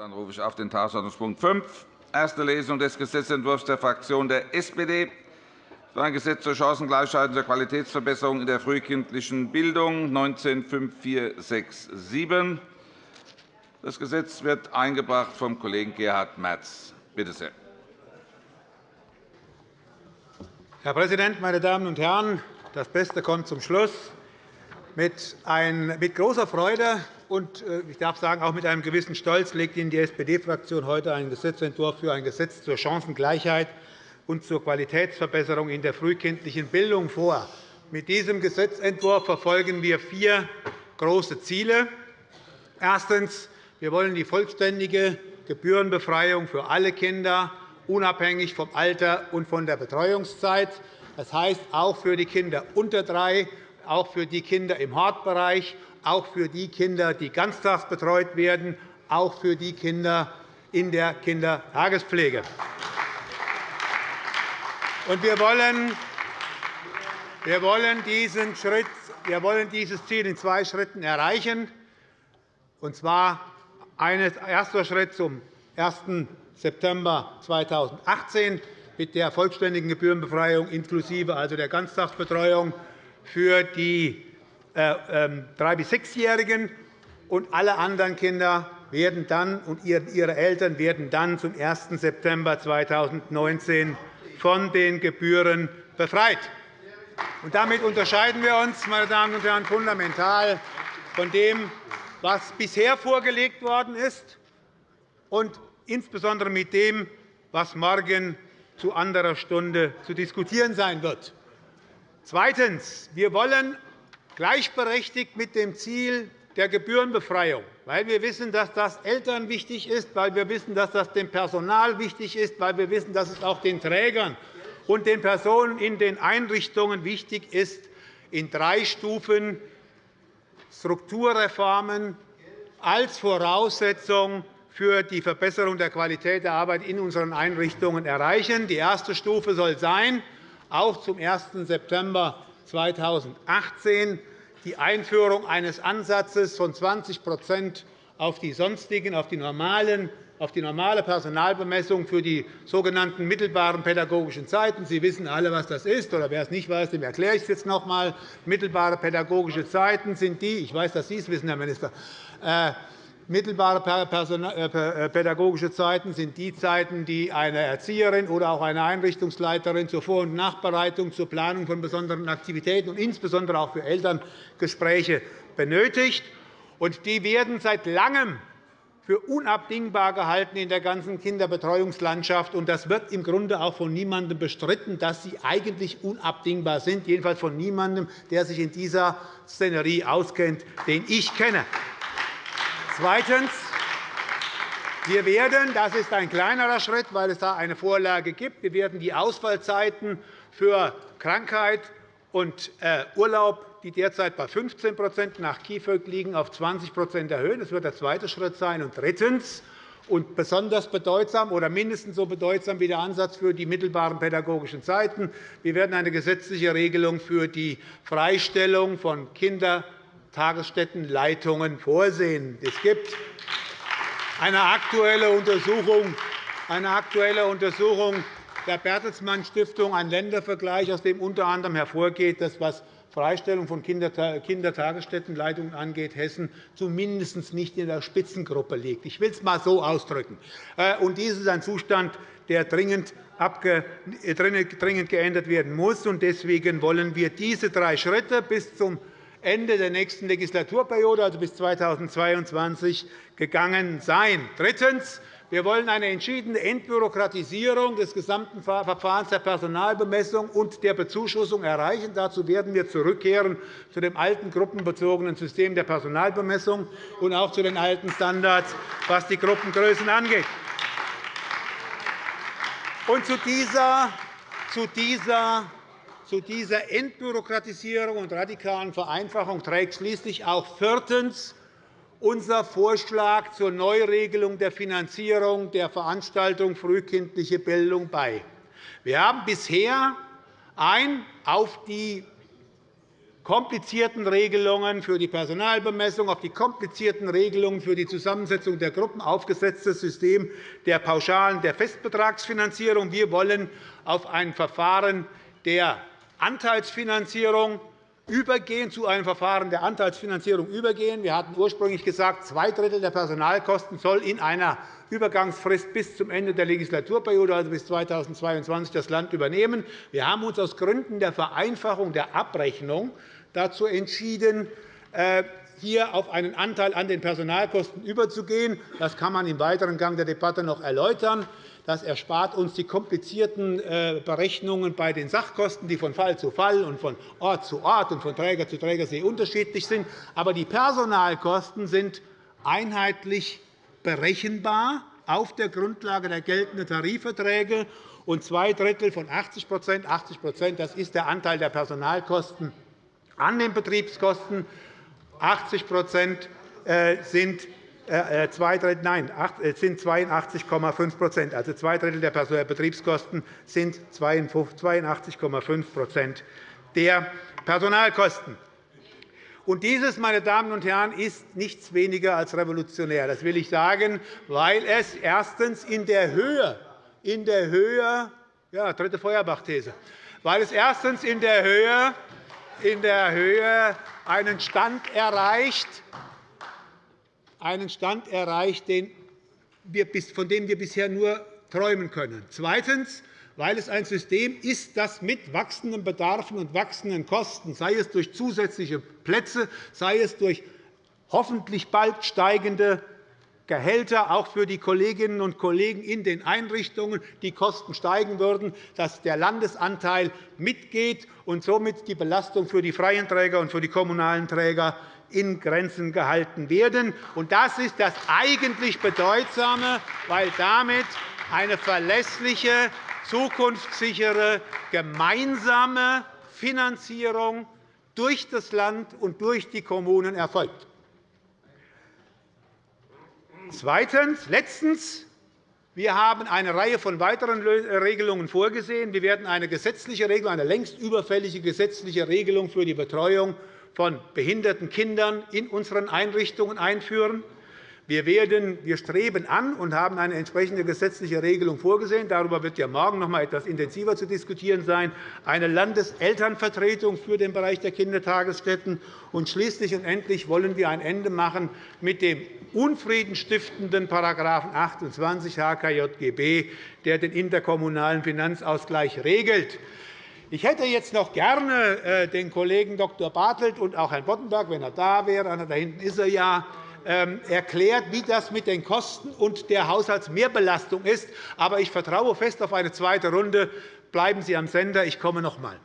Dann rufe ich auf den Tagesordnungspunkt 5, erste Lesung des Gesetzentwurfs der Fraktion der SPD für ein Gesetz zur Chancengleichheit und zur Qualitätsverbesserung in der frühkindlichen Bildung 19-5467. Das Gesetz wird eingebracht vom Kollegen Gerhard Merz. Bitte sehr. Herr Präsident, meine Damen und Herren! Das Beste kommt zum Schluss. Mit, großer Freude und äh, ich darf sagen, auch mit einem gewissen Stolz legt Ihnen die SPD-Fraktion heute einen Gesetzentwurf für ein Gesetz zur Chancengleichheit und zur Qualitätsverbesserung in der frühkindlichen Bildung vor. Mit diesem Gesetzentwurf verfolgen wir vier große Ziele. Erstens. Wir wollen die vollständige Gebührenbefreiung für alle Kinder, unabhängig vom Alter und von der Betreuungszeit. Das heißt auch für die Kinder unter drei, auch für die Kinder im Hortbereich, auch für die Kinder, die ganztags betreut werden, auch für die Kinder in der Kindertagespflege. Wir wollen, diesen Schritt, wir wollen dieses Ziel in zwei Schritten erreichen. Und zwar ein erster Schritt zum 1. September 2018 mit der vollständigen Gebührenbefreiung inklusive also der Ganztagsbetreuung für die 3- äh, bis 6-Jährigen. Und alle anderen Kinder werden dann, und ihre Eltern werden dann zum 1. September 2019 von den Gebühren befreit. Damit unterscheiden wir uns, meine Damen und Herren, fundamental von dem, was bisher vorgelegt worden ist, und insbesondere mit dem, was morgen zu anderer Stunde zu diskutieren sein wird. Zweitens. Wir wollen gleichberechtigt mit dem Ziel der Gebührenbefreiung, weil wir wissen, dass das Eltern wichtig ist, weil wir wissen, dass das dem Personal wichtig ist, weil wir wissen, dass es auch den Trägern und den Personen in den Einrichtungen wichtig ist, in drei Stufen Strukturreformen als Voraussetzung für die Verbesserung der Qualität der Arbeit in unseren Einrichtungen erreichen. Die erste Stufe soll sein, auch zum 1. September 2018 die Einführung eines Ansatzes von 20% auf die sonstigen, auf die normalen auf die normale Personalbemessung für die sogenannten mittelbaren pädagogischen Zeiten. Sie wissen alle, was das ist. Oder wer es nicht weiß, dem erkläre ich es jetzt noch einmal. Mittelbare pädagogische Zeiten sind die, ich weiß, dass Sie es wissen, Herr Minister, äh, Mittelbare äh, äh, pädagogische Zeiten sind die Zeiten, die eine Erzieherin oder auch eine Einrichtungsleiterin zur Vor- und Nachbereitung, zur Planung von besonderen Aktivitäten und insbesondere auch für Elterngespräche benötigt. Die werden seit Langem für unabdingbar gehalten in der ganzen Kinderbetreuungslandschaft. Das wird im Grunde auch von niemandem bestritten, dass sie eigentlich unabdingbar sind, jedenfalls von niemandem, der sich in dieser Szenerie auskennt, den ich kenne. Zweitens. Wir werden, das ist ein kleinerer Schritt, weil es da eine Vorlage gibt, wir werden die Ausfallzeiten für Krankheit und äh, Urlaub die derzeit bei 15% nach KIföG liegen, auf 20% erhöhen. Das wird der zweite Schritt sein. Und drittens und besonders bedeutsam oder mindestens so bedeutsam wie der Ansatz für die mittelbaren pädagogischen Zeiten. Wir werden eine gesetzliche Regelung für die Freistellung von Kindertagesstättenleitungen vorsehen. Es gibt eine aktuelle Untersuchung, eine aktuelle Untersuchung der Bertelsmann Stiftung, ein Ländervergleich, aus dem unter anderem hervorgeht, dass was Freistellung von Kindertagesstättenleitungen angeht, Hessen zumindest nicht in der Spitzengruppe liegt. Ich will es einmal so ausdrücken. Äh, dies ist ein Zustand, der dringend geändert werden muss. Deswegen wollen wir diese drei Schritte bis zum Ende der nächsten Legislaturperiode, also bis 2022, gegangen sein. Drittens. Wir wollen eine entschiedene Entbürokratisierung des gesamten Verfahrens der Personalbemessung und der Bezuschussung erreichen. Dazu werden wir zurückkehren zu dem alten gruppenbezogenen System der Personalbemessung und auch zu den alten Standards, was die Gruppengrößen angeht. Und zu dieser, zu dieser zu dieser Entbürokratisierung und radikalen Vereinfachung trägt schließlich auch viertens unser Vorschlag zur Neuregelung der Finanzierung der Veranstaltung frühkindliche Bildung bei. Wir haben bisher ein auf die komplizierten Regelungen für die Personalbemessung, auf die komplizierten Regelungen für die Zusammensetzung der Gruppen aufgesetztes System der pauschalen der Festbetragsfinanzierung. Wir wollen auf ein Verfahren der Anteilsfinanzierung übergehen, zu einem Verfahren der Anteilsfinanzierung übergehen. Wir hatten ursprünglich gesagt, zwei Drittel der Personalkosten soll in einer Übergangsfrist bis zum Ende der Legislaturperiode, also bis 2022, das Land übernehmen. Wir haben uns aus Gründen der Vereinfachung der Abrechnung dazu entschieden, äh, hier auf einen Anteil an den Personalkosten überzugehen. Das kann man im weiteren Gang der Debatte noch erläutern. Das erspart uns die komplizierten äh, Berechnungen bei den Sachkosten, die von Fall zu Fall und von Ort zu Ort und von Träger zu Träger sehr unterschiedlich sind. Aber die Personalkosten sind einheitlich berechenbar auf der Grundlage der geltenden Tarifverträge. Und zwei Drittel von 80 80 das ist der Anteil der Personalkosten an den Betriebskosten. 80 äh, sind äh, äh, zwei Drittel, nein, sind 82,5% Also zwei Drittel der Betriebskosten sind 82,5% der Personalkosten. Und dieses, meine Damen und Herren, ist nichts weniger als revolutionär. Das will ich sagen, weil es erstens in der Höhe, in der Höhe ja, dritte Feuerbach-These, weil es erstens in der Höhe, in der Höhe einen Stand erreicht, einen Stand erreicht, von dem wir bisher nur träumen können. Zweitens weil es ein System ist, das mit wachsenden Bedarfen und wachsenden Kosten, sei es durch zusätzliche Plätze, sei es durch hoffentlich bald steigende Gehälter, auch für die Kolleginnen und Kollegen in den Einrichtungen, die Kosten steigen würden, dass der Landesanteil mitgeht und somit die Belastung für die freien Träger und für die kommunalen Träger in Grenzen gehalten werden. Das ist das eigentlich Bedeutsame, weil damit eine verlässliche zukunftssichere gemeinsame Finanzierung durch das Land und durch die Kommunen erfolgt. Zweitens. Letztens. Wir haben eine Reihe von weiteren Regelungen vorgesehen. Wir werden eine gesetzliche Regelung, eine längst überfällige gesetzliche Regelung für die Betreuung von behinderten Kindern in unseren Einrichtungen einführen. Wir, werden, wir streben an und haben eine entsprechende gesetzliche Regelung vorgesehen. Darüber wird ja morgen noch einmal etwas intensiver zu diskutieren sein. Eine Landeselternvertretung für den Bereich der Kindertagesstätten. Und schließlich und endlich wollen wir ein Ende machen mit dem unfriedenstiftenden § 28 HKJGB, der den interkommunalen Finanzausgleich regelt. Ich hätte jetzt noch gerne äh, den Kollegen Dr. Bartelt und auch Herrn Boddenberg, wenn er da wäre, da hinten ist er ja, ähm, erklärt, wie das mit den Kosten und der Haushaltsmehrbelastung ist. Aber ich vertraue fest auf eine zweite Runde. Bleiben Sie am Sender. Ich komme noch einmal.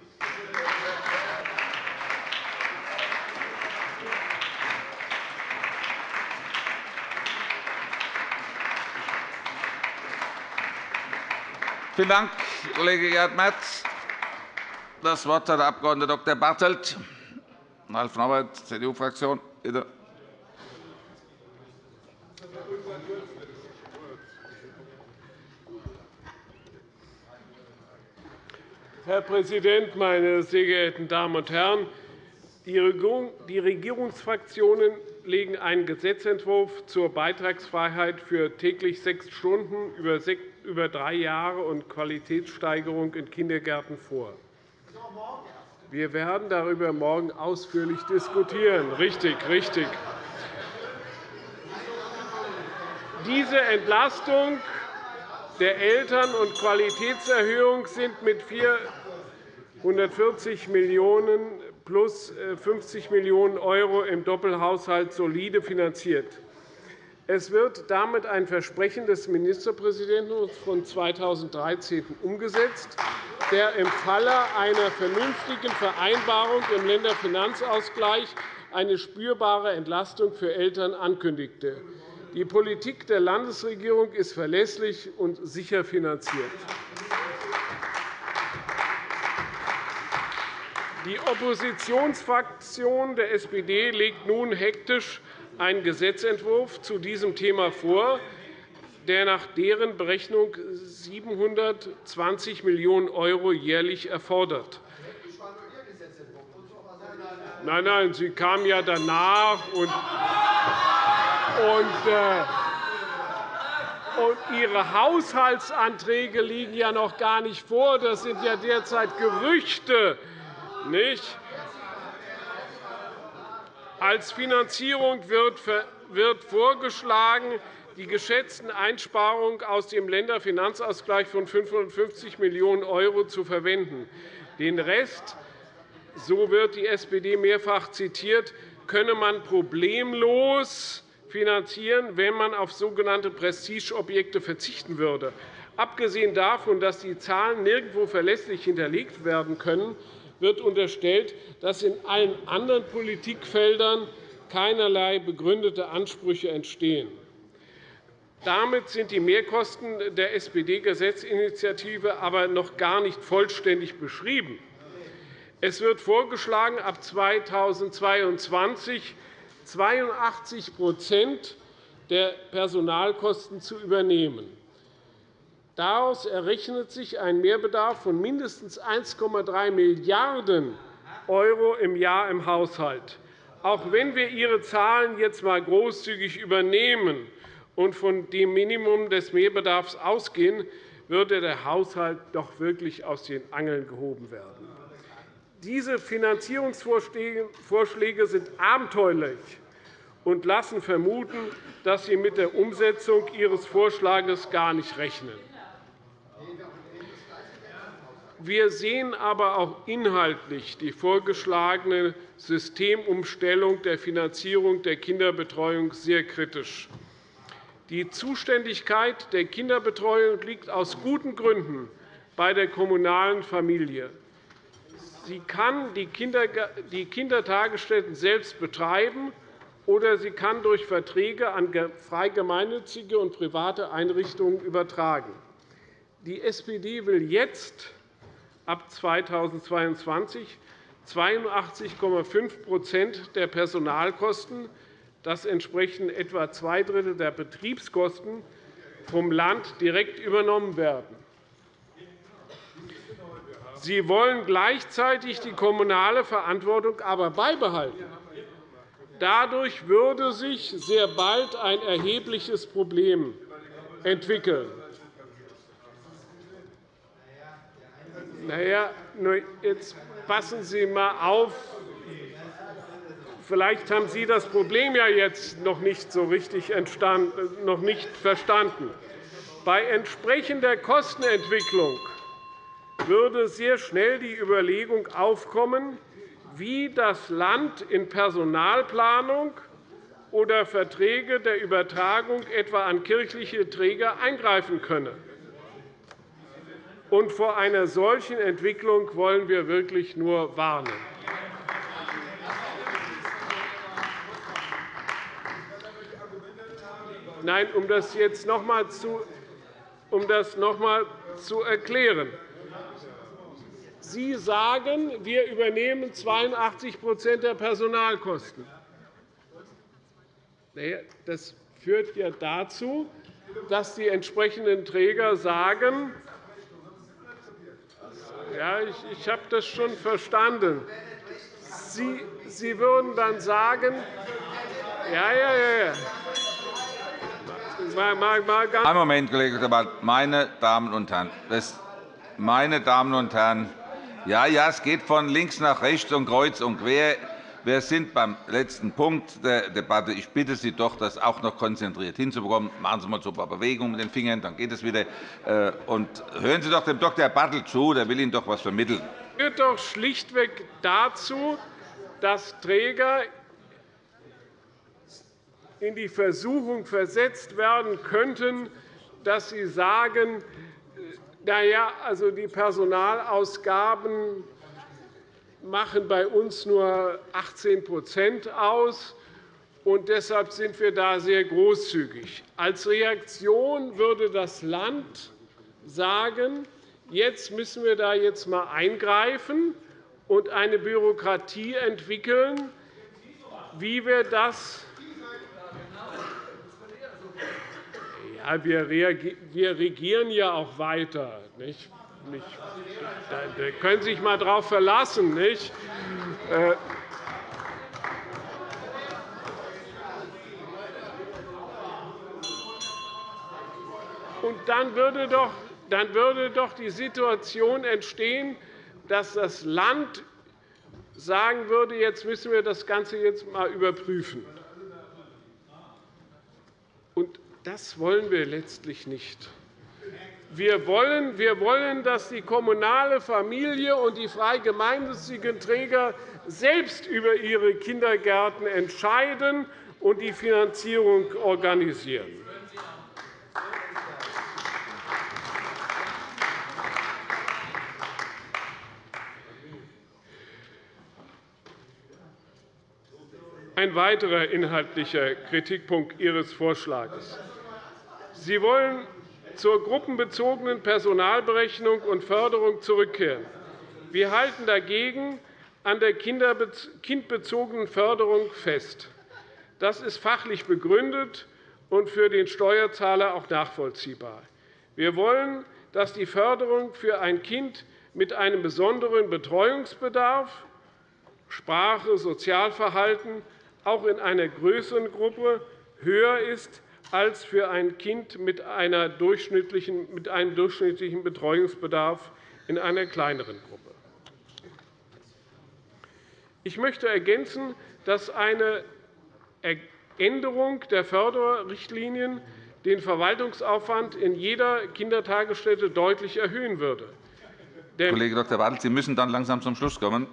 Vielen Dank, Kollege Gerhard Merz. Das Wort hat der Abg. Dr. Bartelt, Ralf Norbert, CDU-Fraktion. Herr Präsident, meine sehr geehrten Damen und Herren! Die Regierungsfraktionen legen einen Gesetzentwurf zur Beitragsfreiheit für täglich sechs Stunden über drei Jahre und Qualitätssteigerung in Kindergärten vor. Wir werden darüber morgen ausführlich diskutieren. Richtig, richtig. Diese Entlastung der Eltern- und Qualitätserhöhung sind mit 440 Millionen € plus 50 Millionen € im Doppelhaushalt solide finanziert. Es wird damit ein Versprechen des Ministerpräsidenten von 2013 umgesetzt, der im Falle einer vernünftigen Vereinbarung im Länderfinanzausgleich eine spürbare Entlastung für Eltern ankündigte. Die Politik der Landesregierung ist verlässlich und sicher finanziert. Die Oppositionsfraktion der SPD legt nun hektisch einen Gesetzentwurf zu diesem Thema vor, der nach deren Berechnung 720 Millionen € jährlich erfordert. Nein, nein, Sie kamen ja danach. Und, und, äh, und Ihre Haushaltsanträge liegen ja noch gar nicht vor. Das sind ja derzeit Gerüchte. Nicht? Als Finanzierung wird vorgeschlagen, die geschätzten Einsparungen aus dem Länderfinanzausgleich von 550 Millionen € zu verwenden. Den Rest, so wird die SPD mehrfach zitiert, könne man problemlos finanzieren, wenn man auf sogenannte Prestigeobjekte verzichten würde. Abgesehen davon, dass die Zahlen nirgendwo verlässlich hinterlegt werden können, wird unterstellt, dass in allen anderen Politikfeldern keinerlei begründete Ansprüche entstehen. Damit sind die Mehrkosten der SPD-Gesetzinitiative aber noch gar nicht vollständig beschrieben. Es wird vorgeschlagen, ab 2022 82% der Personalkosten zu übernehmen. Daraus errechnet sich ein Mehrbedarf von mindestens 1,3 Milliarden € im Jahr im Haushalt. Auch wenn wir Ihre Zahlen jetzt einmal großzügig übernehmen, und von dem Minimum des Mehrbedarfs ausgehen, würde der Haushalt doch wirklich aus den Angeln gehoben werden. Diese Finanzierungsvorschläge sind abenteuerlich und lassen vermuten, dass Sie mit der Umsetzung Ihres Vorschlags gar nicht rechnen. Wir sehen aber auch inhaltlich die vorgeschlagene Systemumstellung der Finanzierung der Kinderbetreuung sehr kritisch. Die Zuständigkeit der Kinderbetreuung liegt aus guten Gründen bei der kommunalen Familie. Sie kann die Kindertagesstätten selbst betreiben, oder sie kann durch Verträge an frei gemeinnützige und private Einrichtungen übertragen. Die SPD will jetzt ab 2022 82,5% der Personalkosten dass entsprechend etwa zwei Drittel der Betriebskosten vom Land direkt übernommen werden. Sie wollen gleichzeitig die kommunale Verantwortung aber beibehalten. Dadurch würde sich sehr bald ein erhebliches Problem entwickeln. Na ja, jetzt passen Sie einmal auf, Vielleicht haben Sie das Problem ja jetzt noch nicht so richtig noch nicht verstanden. Bei entsprechender Kostenentwicklung würde sehr schnell die Überlegung aufkommen, wie das Land in Personalplanung oder Verträge der Übertragung etwa an kirchliche Träger eingreifen könne. Und vor einer solchen Entwicklung wollen wir wirklich nur warnen. Nein, um das jetzt noch einmal zu, um das noch einmal zu erklären. Sie sagen, wir übernehmen 82% der Personalkosten. Das führt ja dazu, dass die entsprechenden Träger sagen, ja, ich, ich habe das schon verstanden. Sie, Sie würden dann sagen, ja, ja, ja, ja. Ein Moment, Kollege Dr. Meine Damen und Herren, meine Damen und Herren, ja, ja, es geht von links nach rechts und kreuz und quer. Wir sind beim letzten Punkt der Debatte. Ich bitte Sie doch, das auch noch konzentriert hinzubekommen. Machen Sie mal so ein paar Bewegungen mit den Fingern, dann geht es wieder. Äh, und hören Sie doch dem Dr. Bartel zu, der will Ihnen doch etwas vermitteln. Es führt doch schlichtweg dazu, dass Träger in die Versuchung versetzt werden könnten, dass sie sagen, na ja, also die Personalausgaben machen bei uns nur 18% aus, und deshalb sind wir da sehr großzügig. Als Reaktion würde das Land sagen, jetzt müssen wir da jetzt einmal eingreifen und eine Bürokratie entwickeln, wie wir das Ja, wir regieren ja auch weiter. Nicht? nicht. Da können Sie sich einmal darauf verlassen. Nicht? Äh, Und dann würde, doch, dann würde doch die Situation entstehen, dass das Land sagen würde, jetzt müssen wir das Ganze jetzt einmal überprüfen. Und das wollen wir letztlich nicht. Wir wollen, wir wollen, dass die kommunale Familie und die frei gemeinnützigen Träger selbst über ihre Kindergärten entscheiden und die Finanzierung organisieren. Ein weiterer inhaltlicher Kritikpunkt Ihres Vorschlags. Sie wollen zur gruppenbezogenen Personalberechnung und Förderung zurückkehren. Wir halten dagegen an der kindbezogenen Förderung fest. Das ist fachlich begründet und für den Steuerzahler auch nachvollziehbar. Wir wollen, dass die Förderung für ein Kind mit einem besonderen Betreuungsbedarf Sprache, Sozialverhalten auch in einer größeren Gruppe höher ist als für ein Kind mit, einem durchschnittlichen Betreuungsbedarf in einer kleineren Gruppe. Ich möchte ergänzen, dass eine Änderung der Förderrichtlinien den Verwaltungsaufwand in jeder Kindertagesstätte deutlich erhöhen würde. Kollege Dr. Bartelt, Sie müssen dann langsam zum Schluss kommen.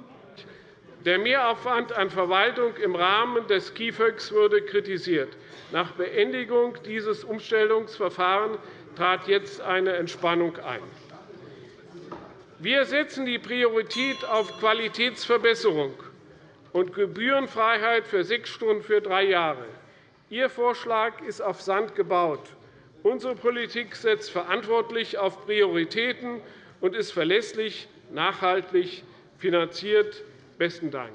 Der Mehraufwand an Verwaltung im Rahmen des KIföG würde kritisiert. Nach Beendigung dieses Umstellungsverfahrens trat jetzt eine Entspannung ein. Wir setzen die Priorität auf Qualitätsverbesserung und Gebührenfreiheit für sechs Stunden für drei Jahre. Ihr Vorschlag ist auf Sand gebaut. Unsere Politik setzt verantwortlich auf Prioritäten und ist verlässlich, nachhaltig finanziert. Besten Dank.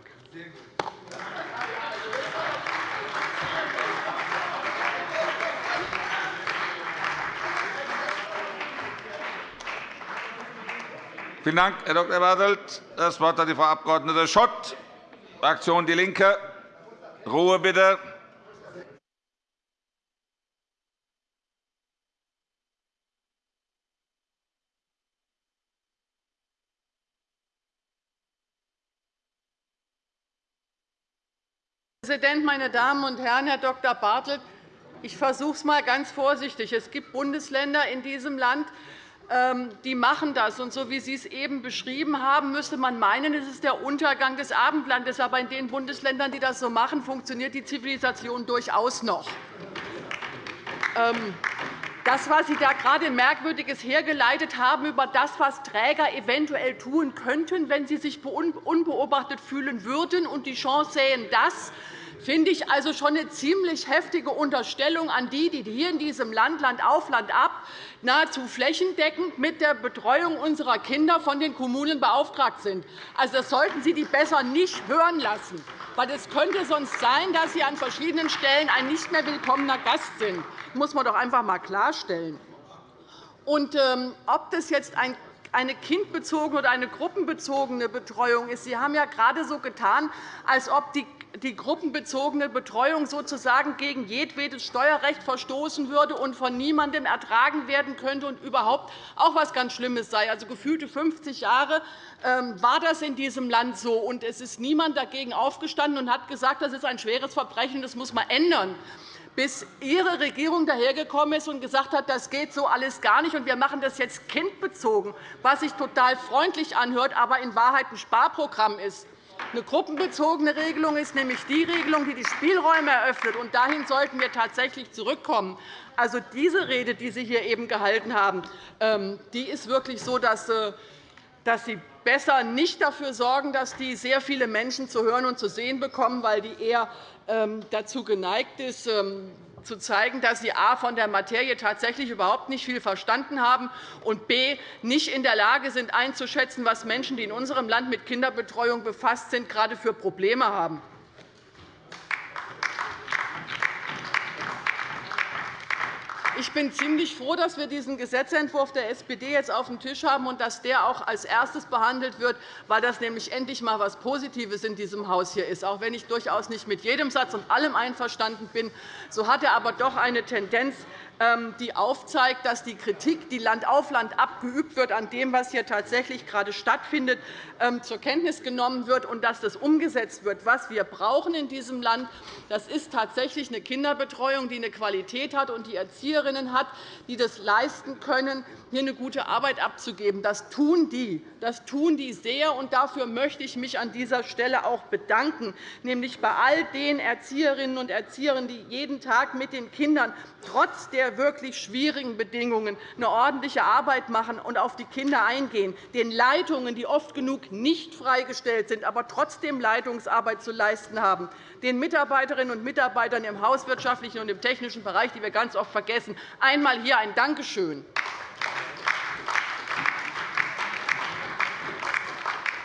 Vielen Dank, Herr Dr. Bartelt. Das Wort hat die Frau Abg. Schott, Fraktion DIE LINKE. Ruhe bitte. Präsident, meine Damen und Herren! Herr Dr. Bartelt, ich versuche es einmal ganz vorsichtig. Es gibt Bundesländer in diesem Land, ähm, die machen das. Und so wie Sie es eben beschrieben haben, müsste man meinen, es ist der Untergang des Abendlandes. Aber in den Bundesländern, die das so machen, funktioniert die Zivilisation durchaus noch. Ähm, das, was Sie da gerade Merkwürdiges hergeleitet haben über das, was Träger eventuell tun könnten, wenn sie sich unbeobachtet fühlen würden und die Chance sähen, das finde ich also schon eine ziemlich heftige Unterstellung an die, die hier in diesem Land, Land auf, Land ab, nahezu flächendeckend mit der Betreuung unserer Kinder von den Kommunen beauftragt sind. Also, das sollten Sie die besser nicht hören lassen. Weil es könnte sonst sein, dass Sie an verschiedenen Stellen ein nicht mehr willkommener Gast sind. Das muss man doch einfach einmal klarstellen. Und, ähm, ob das jetzt ein eine kindbezogene oder eine gruppenbezogene Betreuung ist. Sie haben ja gerade so getan, als ob die die gruppenbezogene Betreuung sozusagen gegen jedwedes Steuerrecht verstoßen würde und von niemandem ertragen werden könnte und überhaupt auch etwas ganz Schlimmes sei. Also gefühlte 50 Jahre ähm, war das in diesem Land so, und es ist niemand dagegen aufgestanden und hat gesagt, das ist ein schweres Verbrechen, das muss man ändern bis Ihre Regierung dahergekommen ist und gesagt hat, das geht so alles gar nicht, und wir machen das jetzt kindbezogen, was sich total freundlich anhört, aber in Wahrheit ein Sparprogramm ist. Eine gruppenbezogene Regelung ist nämlich die Regelung, die die Spielräume eröffnet. Und dahin sollten wir tatsächlich zurückkommen. Also diese Rede, die Sie hier eben gehalten haben, ähm, die ist wirklich so, dass äh, Sie besser nicht dafür sorgen, dass die sehr viele Menschen zu hören und zu sehen bekommen, weil die eher ähm, dazu geneigt ist, ähm, zu zeigen, dass sie a. von der Materie tatsächlich überhaupt nicht viel verstanden haben und b. nicht in der Lage sind, einzuschätzen, was Menschen, die in unserem Land mit Kinderbetreuung befasst sind, gerade für Probleme haben. Ich bin ziemlich froh, dass wir diesen Gesetzentwurf der SPD jetzt auf dem Tisch haben und dass der auch als erstes behandelt wird, weil das nämlich endlich einmal etwas Positives in diesem Haus hier ist. Auch wenn ich durchaus nicht mit jedem Satz und allem einverstanden bin, so hat er aber doch eine Tendenz, die aufzeigt, dass die Kritik, die Land auf Land abgeübt wird, an dem, was hier tatsächlich gerade stattfindet, ähm, zur Kenntnis genommen wird und dass das umgesetzt wird. Was wir brauchen in diesem Land, das ist tatsächlich eine Kinderbetreuung, die eine Qualität hat und die Erzieherinnen hat, die das leisten können, hier eine gute Arbeit abzugeben. Das tun die. Das tun die sehr, und dafür möchte ich mich an dieser Stelle auch bedanken, nämlich bei all den Erzieherinnen und Erziehern, die jeden Tag mit den Kindern trotz der der wirklich schwierigen Bedingungen eine ordentliche Arbeit machen und auf die Kinder eingehen, den Leitungen, die oft genug nicht freigestellt sind, aber trotzdem Leitungsarbeit zu leisten haben, den Mitarbeiterinnen und Mitarbeitern im hauswirtschaftlichen und im technischen Bereich, die wir ganz oft vergessen, einmal hier ein Dankeschön.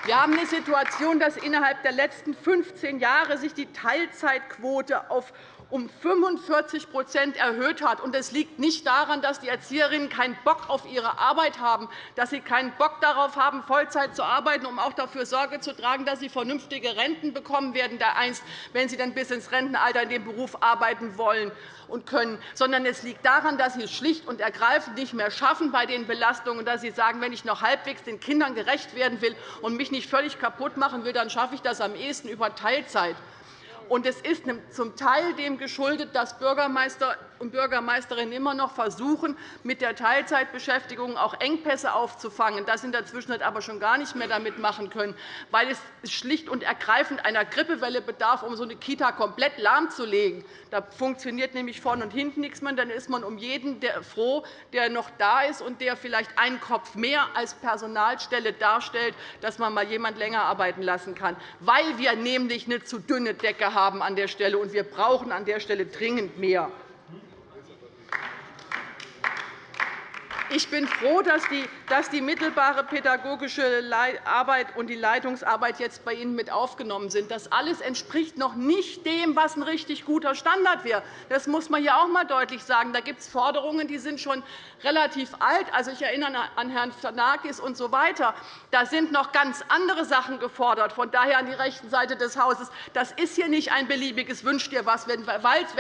Wir haben eine Situation, dass innerhalb der letzten 15 Jahre sich die Teilzeitquote auf um 45% erhöht hat. Das liegt nicht daran, dass die Erzieherinnen keinen Bock auf ihre Arbeit haben, dass sie keinen Bock darauf haben, Vollzeit zu arbeiten, um auch dafür Sorge zu tragen, dass sie vernünftige Renten bekommen werden, einst, wenn sie dann bis ins Rentenalter in dem Beruf arbeiten wollen und können, sondern es liegt daran, dass sie es schlicht und ergreifend nicht mehr schaffen bei den Belastungen, dass sie sagen, wenn ich noch halbwegs den Kindern gerecht werden will und mich nicht völlig kaputt machen will, dann schaffe ich das am ehesten über Teilzeit. Und es ist zum Teil dem geschuldet, dass Bürgermeister und Bürgermeisterinnen immer noch versuchen, mit der Teilzeitbeschäftigung auch Engpässe aufzufangen, das in der Zwischenzeit aber schon gar nicht mehr damit machen können, weil es schlicht und ergreifend einer Grippewelle bedarf, um so eine Kita komplett lahmzulegen. Da funktioniert nämlich vorne und hinten nichts mehr. Dann ist man um jeden froh, der noch da ist und der vielleicht einen Kopf mehr als Personalstelle darstellt, dass man mal jemand länger arbeiten lassen kann, weil wir nämlich eine zu dünne Decke haben an der Stelle, und wir brauchen an der Stelle dringend mehr. Ich bin froh, dass die, mittelbare pädagogische Arbeit und die Leitungsarbeit jetzt bei Ihnen mit aufgenommen sind. Das alles entspricht noch nicht dem, was ein richtig guter Standard wäre. Das muss man hier auch einmal deutlich sagen. Da gibt es Forderungen, die sind schon relativ alt. Also, ich erinnere an Herrn Fanakis und so weiter. Da sind noch ganz andere Sachen gefordert. Von daher an die rechten Seite des Hauses. Das ist hier nicht ein beliebiges Wünsch dir was. Wenn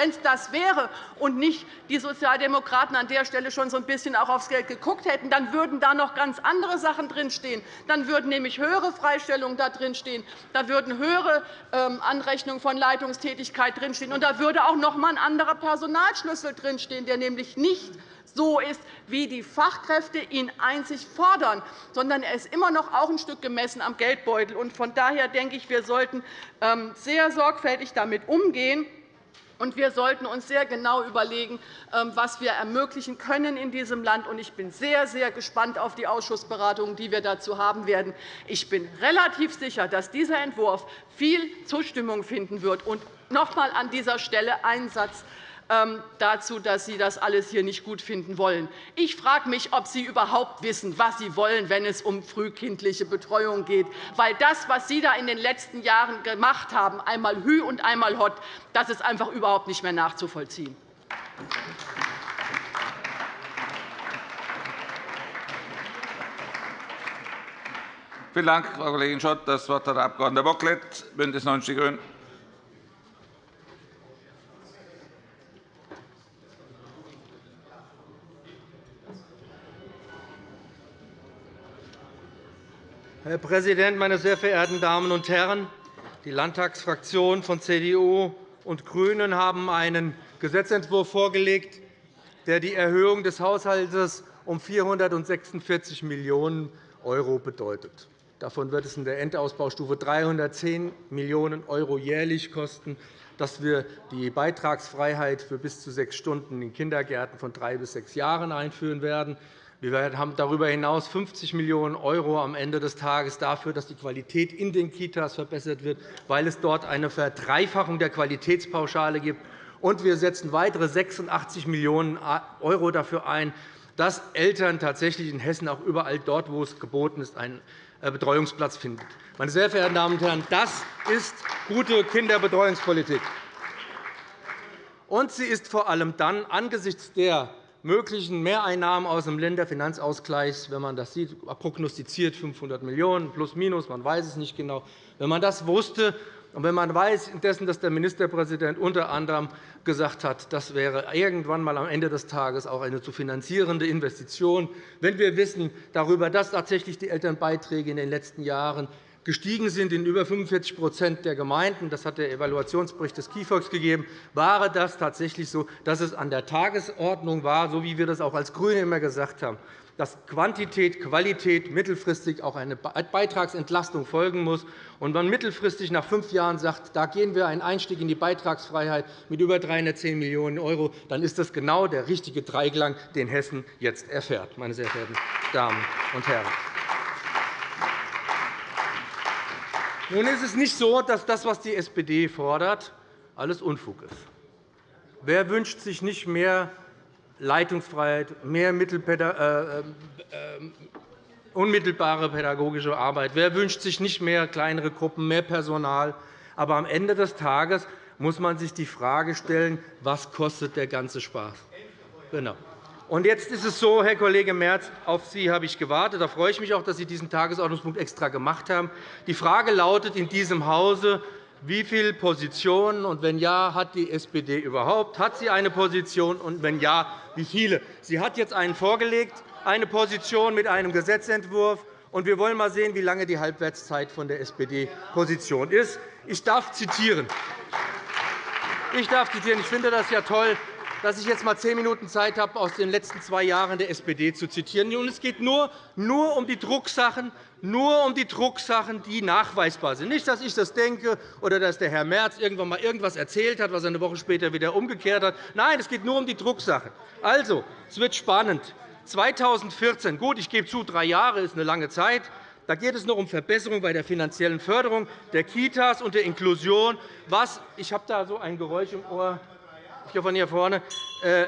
es das wäre und nicht die Sozialdemokraten an der Stelle schon so ein bisschen auch aufs Geld Umfeld geguckt hätten, dann würden da noch ganz andere Sachen drinstehen. Dann würden nämlich höhere Freistellungen da drinstehen. Da würden höhere ähm, Anrechnungen von Leitungstätigkeit drinstehen. Und da würde auch noch einmal ein anderer Personalschlüssel drinstehen, der nämlich nicht so ist, wie die Fachkräfte ihn einzig fordern, sondern er ist immer noch auch ein Stück gemessen am Geldbeutel. Von daher denke ich, wir sollten ähm, sehr sorgfältig damit umgehen. Und wir sollten uns sehr genau überlegen, ähm, was wir ermöglichen können in diesem Land. Ich bin sehr, sehr gespannt auf die Ausschussberatungen, die wir dazu haben werden. Ich bin relativ sicher, dass dieser Entwurf viel Zustimmung finden wird. Und noch einmal an dieser Stelle einen Satz dazu, dass Sie das alles hier nicht gut finden wollen. Ich frage mich, ob Sie überhaupt wissen, was Sie wollen, wenn es um frühkindliche Betreuung geht. Weil das, was Sie da in den letzten Jahren gemacht haben, einmal Hü und einmal Hott, das ist einfach überhaupt nicht mehr nachzuvollziehen. Vielen Dank, Frau Kollegin Schott. Das Wort hat der Abg. Bocklet, BÜNDNIS 90 die GRÜNEN. Herr Präsident, meine sehr verehrten Damen und Herren! Die Landtagsfraktionen von CDU und GRÜNEN haben einen Gesetzentwurf vorgelegt, der die Erhöhung des Haushalts um 446 Millionen € bedeutet. Davon wird es in der Endausbaustufe 310 Millionen € jährlich kosten, dass wir die Beitragsfreiheit für bis zu sechs Stunden in Kindergärten von drei bis sechs Jahren einführen werden. Wir haben darüber hinaus 50 Millionen € am Ende des Tages dafür, dass die Qualität in den Kitas verbessert wird, weil es dort eine Verdreifachung der Qualitätspauschale gibt. Und wir setzen weitere 86 Millionen € dafür ein, dass Eltern tatsächlich in Hessen auch überall dort, wo es geboten ist, einen äh, Betreuungsplatz finden. Meine sehr verehrten Damen und Herren, das ist gute Kinderbetreuungspolitik. Und sie ist vor allem dann angesichts der möglichen Mehreinnahmen aus dem Länderfinanzausgleich, wenn man das sieht, prognostiziert 500 Millionen € plus minus, man weiß es nicht genau. Wenn man das wusste, Und wenn man weiß, indessen, dass der Ministerpräsident unter anderem gesagt hat, das wäre irgendwann einmal am Ende des Tages auch eine zu finanzierende Investition, wenn wir wissen darüber, dass tatsächlich die Elternbeiträge in den letzten Jahren gestiegen sind in über 45% der Gemeinden. Das hat der Evaluationsbericht des KIfOX gegeben. War das tatsächlich so, dass es an der Tagesordnung war, so wie wir das auch als GRÜNE immer gesagt haben, dass Quantität, Qualität mittelfristig auch eine Beitragsentlastung folgen muss und man mittelfristig nach fünf Jahren sagt, da gehen wir einen Einstieg in die Beitragsfreiheit mit über 310 Millionen €, dann ist das genau der richtige Dreiklang, den Hessen jetzt erfährt, meine sehr verehrten Damen und Herren. Nun ist es nicht so, dass das, was die SPD fordert, alles Unfug ist. Wer wünscht sich nicht mehr Leitungsfreiheit, mehr äh, äh, unmittelbare pädagogische Arbeit? Wer wünscht sich nicht mehr kleinere Gruppen, mehr Personal? Aber am Ende des Tages muss man sich die Frage stellen, was kostet der ganze Spaß? Genau. Und jetzt ist es so, Herr Kollege Merz, auf Sie habe ich gewartet. Da freue ich mich auch, dass Sie diesen Tagesordnungspunkt extra gemacht haben. Die Frage lautet in diesem Hause, wie viele Positionen und wenn ja, hat die SPD überhaupt? Hat sie eine Position und wenn ja, wie viele? Sie hat jetzt einen vorgelegt, eine Position mit einem Gesetzentwurf. Und wir wollen einmal sehen, wie lange die Halbwertszeit von der SPD-Position ist. Ich darf zitieren. Ich darf zitieren. Ich finde das ja toll, dass ich jetzt einmal zehn Minuten Zeit habe, aus den letzten zwei Jahren der SPD zu zitieren. es geht nur, nur um die Drucksachen, nur um die Drucksachen, die nachweisbar sind. Nicht, dass ich das denke oder dass der Herr Merz irgendwann einmal irgendwas erzählt hat, was er eine Woche später wieder umgekehrt hat. Nein, es geht nur um die Drucksachen. Also, es wird spannend. 2014, gut, ich gebe zu, drei Jahre ist eine lange Zeit. Da geht es noch um Verbesserung bei der finanziellen Förderung der Kitas und der Inklusion. Was, ich habe da so ein Geräusch im Ohr hier von hier vorne, äh,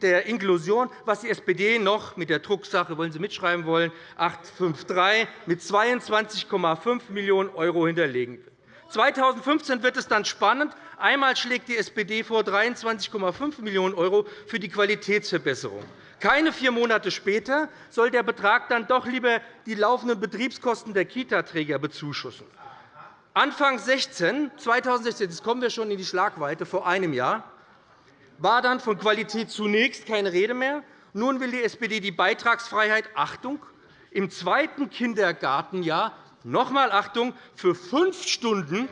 der Inklusion, was die SPD noch mit der Drucksache, wollen Sie mitschreiben wollen, 853 mit 22,5 Millionen € hinterlegen will. 2015 wird es dann spannend. Einmal schlägt die SPD vor 23,5 Millionen € für die Qualitätsverbesserung. Keine vier Monate später soll der Betrag dann doch lieber die laufenden Betriebskosten der Kitaträger bezuschussen. Anfang 16, 2016, jetzt kommen wir schon in die Schlagweite, vor einem Jahr, war dann von Qualität zunächst keine Rede mehr. Nun will die SPD die Beitragsfreiheit Achtung, im zweiten Kindergartenjahr noch einmal Achtung, für fünf Stunden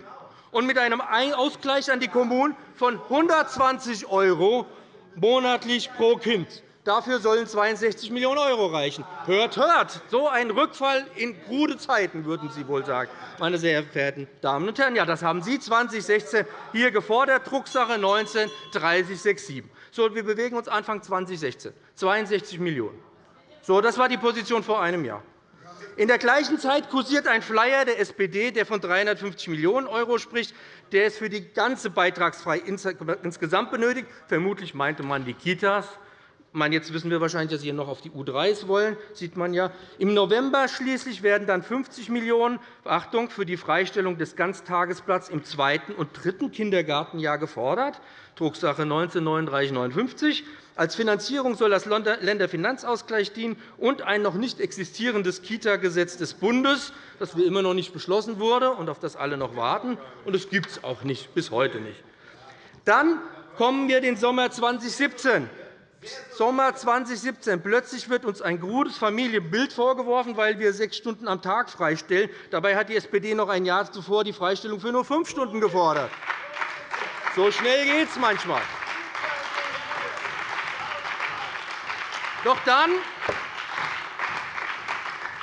und mit einem Ausgleich an die Kommunen von 120 € monatlich pro Kind. Dafür sollen 62 Millionen € reichen. Hört, hört! So ein Rückfall in krude Zeiten, würden Sie wohl sagen, meine sehr verehrten Damen und Herren. Ja, das haben Sie 2016 hier gefordert, Drucksache 19 3067. So, wir bewegen uns Anfang 2016, 62 Millionen €. So, das war die Position vor einem Jahr. In der gleichen Zeit kursiert ein Flyer der SPD, der von 350 Millionen € spricht. Der ist für die ganze Beitragsfreiheit insgesamt benötigt. Vermutlich meinte man die Kitas meine, jetzt wissen wir wahrscheinlich, dass Sie noch auf die U3s wollen. sieht man ja. Im November schließlich werden dann 50 Millionen Achtung, für die Freistellung des Ganztagesplatzes im zweiten und dritten Kindergartenjahr gefordert, Drucksache 19 3959. Als Finanzierung soll das Länderfinanzausgleich dienen und ein noch nicht existierendes Kita-Gesetz des Bundes, das wir immer noch nicht beschlossen wurde und auf das alle noch warten. Und das gibt es auch nicht, bis heute nicht. Dann kommen wir den Sommer 2017. Sommer 2017. Plötzlich wird uns ein krudes Familienbild vorgeworfen, weil wir sechs Stunden am Tag freistellen. Dabei hat die SPD noch ein Jahr zuvor die Freistellung für nur fünf Stunden gefordert. So schnell geht es manchmal. Doch dann,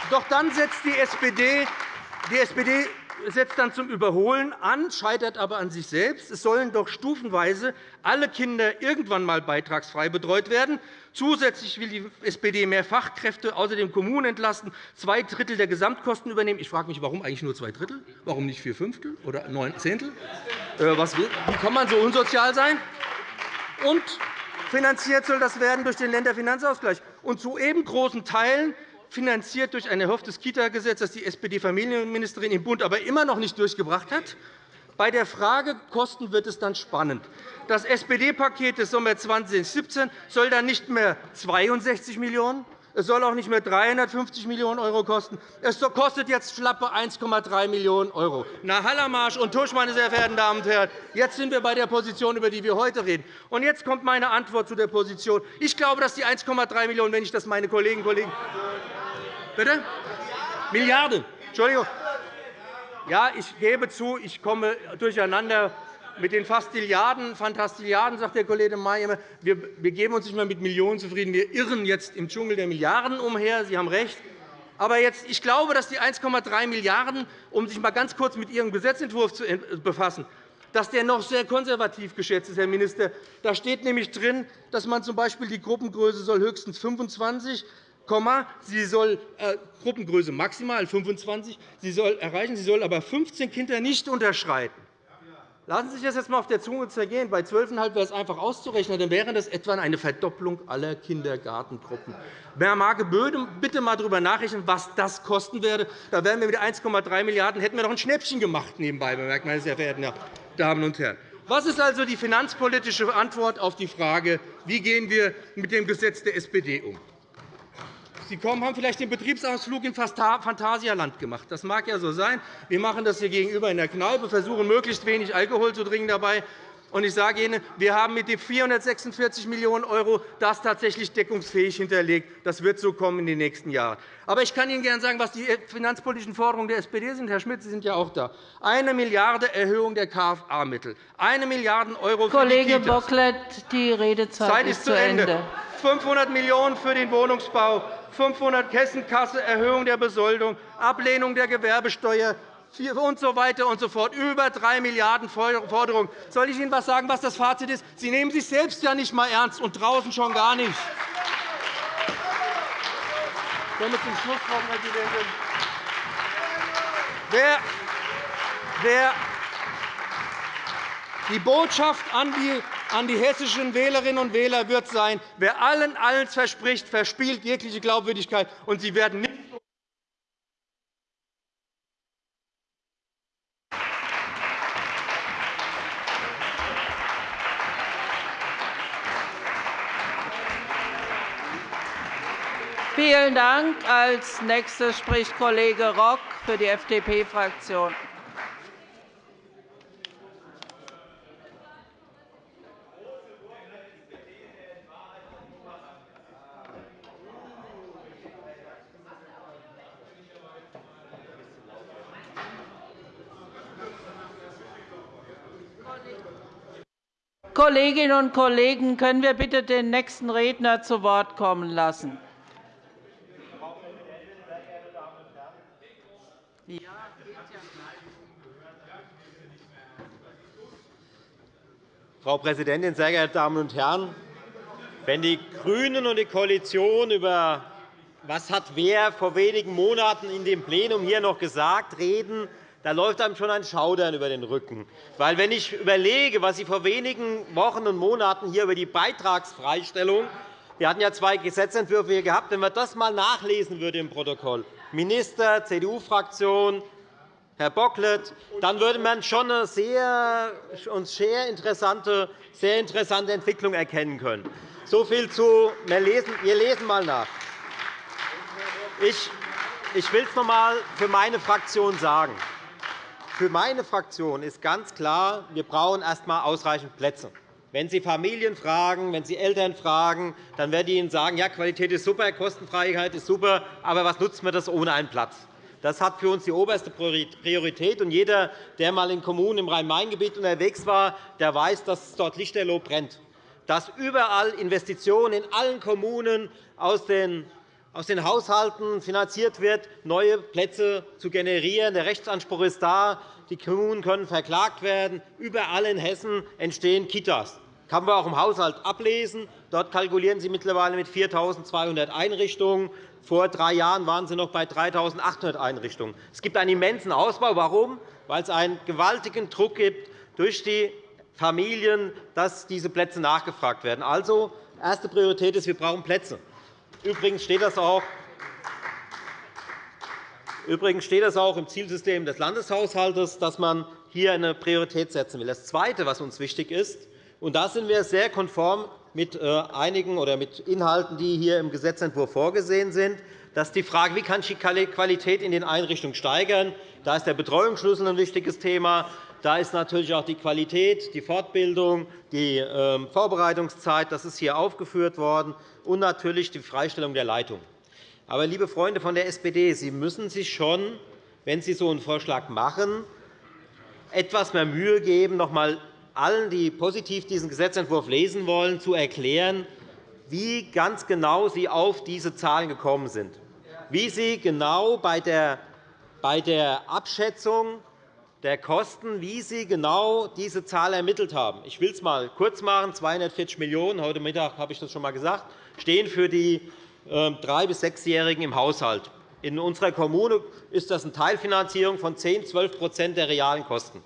doch dann setzt die SPD, die SPD setzt dann zum Überholen an, scheitert aber an sich selbst. Es sollen doch stufenweise alle Kinder irgendwann einmal beitragsfrei betreut werden. Zusätzlich will die SPD mehr Fachkräfte, außerdem Kommunen entlasten, zwei Drittel der Gesamtkosten übernehmen. Ich frage mich, warum eigentlich nur zwei Drittel? Warum nicht vier Fünftel oder neun Zehntel? Äh, wie kann man so unsozial sein? Und finanziert soll das werden durch den Länderfinanzausgleich. Und zu eben großen Teilen finanziert durch ein erhofftes Kita-Gesetz, das die SPD-Familienministerin im Bund aber immer noch nicht durchgebracht hat. Bei der Frage Kosten wird es dann spannend. Das SPD-Paket des Sommers 2017 soll dann nicht mehr 62 Millionen €, Es soll auch nicht mehr 350 Millionen € kosten. Es kostet jetzt schlappe 1,3 Millionen €. Na, Hallermarsch und Tusch, meine sehr verehrten Damen und Herren, jetzt sind wir bei der Position, über die wir heute reden. Und jetzt kommt meine Antwort zu der Position. Ich glaube, dass die 1,3 Millionen €, wenn ich das meine Kolleginnen und Kollegen Bitte? Milliarden. Entschuldigung. Ja, ich gebe zu, ich komme durcheinander mit den Fastilliarden, Fantastilliarden, sagt der Kollege May immer. Wir, geben uns nicht mehr mit Millionen zufrieden. Wir irren jetzt im Dschungel der Milliarden umher. Sie haben recht. Aber jetzt, ich glaube, dass die 1,3 Milliarden €, um sich einmal ganz kurz mit Ihrem Gesetzentwurf zu befassen, dass der noch sehr konservativ geschätzt ist, Herr Minister. Da steht nämlich drin, dass man z.B. die Gruppengröße soll höchstens 25 Sie soll äh, Gruppengröße maximal 25 sie soll erreichen, sie soll aber 15 Kinder nicht unterschreiten. Lassen Sie sich das jetzt einmal auf der Zunge zergehen. Bei 12,5 wäre es einfach auszurechnen. Dann wäre das etwa eine Verdopplung aller Kindergartengruppen. Wer mag bitte einmal darüber nachrechnen, was das kosten würde. Da wären wir mit 1,3 Milliarden hätten wir noch ein Schnäppchen gemacht nebenbei, bemerkt, meine sehr verehrten Damen und Herren. Was ist also die finanzpolitische Antwort auf die Frage, wie gehen wir mit dem Gesetz der SPD um? Sie kommen, haben vielleicht den Betriebsausflug in Phantasialand gemacht. Das mag ja so sein. Wir machen das hier gegenüber in der Kneipe, versuchen, möglichst wenig Alkohol zu trinken dabei. Ich sage Ihnen, wir haben mit den 446 Millionen € das tatsächlich deckungsfähig hinterlegt. Das wird so kommen in den nächsten Jahren. Aber ich kann Ihnen gerne sagen, was die finanzpolitischen Forderungen der SPD sind. Herr Schmidt, Sie sind ja auch da. Eine Milliarde € Erhöhung der KFA-Mittel, eine Milliarde € für Kollege Bocklet, die Redezeit Zeit ist zu Ende. 500 Millionen € für den Wohnungsbau, 500 Kessenkasse, Erhöhung der Besoldung, Ablehnung der Gewerbesteuer und so weiter und so fort. Über 3 Milliarden € Forderungen. Soll ich Ihnen etwas sagen, was das Fazit ist? Sie nehmen sich selbst ja nicht einmal ernst und draußen schon gar nicht. Damit zum Schluss, Frau Präsidentin. Wer, wer die Botschaft an die an die hessischen Wählerinnen und Wähler wird sein, wer allen alles verspricht, verspielt jegliche Glaubwürdigkeit, und Sie werden nicht Vielen Dank. Als nächster spricht Kollege Rock für die FDP-Fraktion. Kolleginnen und Kollegen, können wir bitte den nächsten Redner zu Wort kommen lassen? Frau Präsidentin, sehr geehrte Damen und Herren! Wenn die GRÜNEN und die Koalition über was hat wer vor wenigen Monaten in dem Plenum hier noch gesagt reden, da läuft einem schon ein Schaudern über den Rücken. Weil, wenn ich überlege, was Sie vor wenigen Wochen und Monaten hier über die Beitragsfreistellung wir hatten ja zwei Gesetzentwürfe hier gehabt. Wenn man das einmal nachlesen würde im Protokoll, Minister, CDU-Fraktion, Herr Bocklet, dann würde man schon eine sehr, sehr, interessante, sehr interessante Entwicklung erkennen können. So viel zu wir lesen, wir lesen einmal nach. Ich, ich will es noch einmal für meine Fraktion sagen. Für meine Fraktion ist ganz klar, wir brauchen erst einmal ausreichend Plätze. Wenn Sie Familien fragen, wenn Sie Eltern fragen, dann werden die Ihnen sagen, ja, Qualität ist super, Kostenfreiheit ist super, aber was nutzt mir das ohne einen Platz? Das hat für uns die oberste Priorität. Und jeder, der einmal in Kommunen im Rhein-Main-Gebiet unterwegs war, der weiß, dass dort lichterloh brennt. Dass überall Investitionen in allen Kommunen aus den aus den Haushalten finanziert wird, neue Plätze zu generieren. Der Rechtsanspruch ist da. Die Kommunen können verklagt werden. Überall in Hessen entstehen Kitas. Das kann man auch im Haushalt ablesen. Dort kalkulieren Sie mittlerweile mit 4.200 Einrichtungen. Vor drei Jahren waren Sie noch bei 3.800 Einrichtungen. Es gibt einen immensen Ausbau. Warum? Weil es einen gewaltigen Druck gibt durch die Familien, dass diese Plätze nachgefragt werden. Also, erste Priorität ist, wir brauchen Plätze. Übrigens steht das auch Übrigens steht das auch im Zielsystem des Landeshaushalts, dass man hier eine Priorität setzen will. Das Zweite, was uns wichtig ist, und da sind wir sehr konform mit äh, einigen oder mit Inhalten, die hier im Gesetzentwurf vorgesehen sind. Das ist die Frage, wie kann ich die Qualität in den Einrichtungen steigern. Da ist der Betreuungsschlüssel ein wichtiges Thema. Da ist natürlich auch die Qualität, die Fortbildung, die ähm, Vorbereitungszeit. Das ist hier aufgeführt worden. Und natürlich die Freistellung der Leitung. Aber, liebe Freunde von der SPD, Sie müssen sich schon, wenn Sie so einen Vorschlag machen, etwas mehr Mühe geben, noch einmal allen, die positiv diesen Gesetzentwurf lesen wollen, zu erklären, wie ganz genau Sie auf diese Zahlen gekommen sind wie Sie genau bei der, Abschätzung der Kosten, wie Sie genau diese Zahl ermittelt haben. Ich will es einmal kurz machen. 240 Millionen € heute Mittag habe ich das schon einmal gesagt, stehen für die ähm, drei- bis sechsjährigen im Haushalt. In unserer Kommune ist das eine Teilfinanzierung von 10 12% der realen Kosten.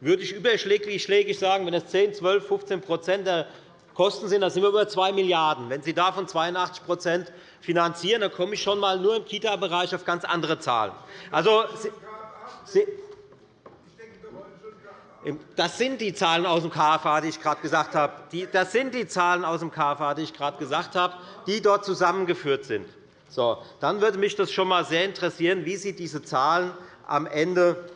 Würde ich überschlägig sagen, wenn es 10, 12, 15% der Kosten sind, dann sind wir über 2 Milliarden €. Wenn Sie davon 82% finanzieren, dann komme ich schon einmal nur im Kita-Bereich auf ganz andere Zahlen. Also, das sind die Zahlen aus dem KFA, die ich gerade gesagt habe. Das sind die Zahlen aus dem KFA, die ich gerade gesagt habe, die dort zusammengeführt sind. So, dann würde mich das schon einmal sehr interessieren, wie Sie diese Zahlen am Ende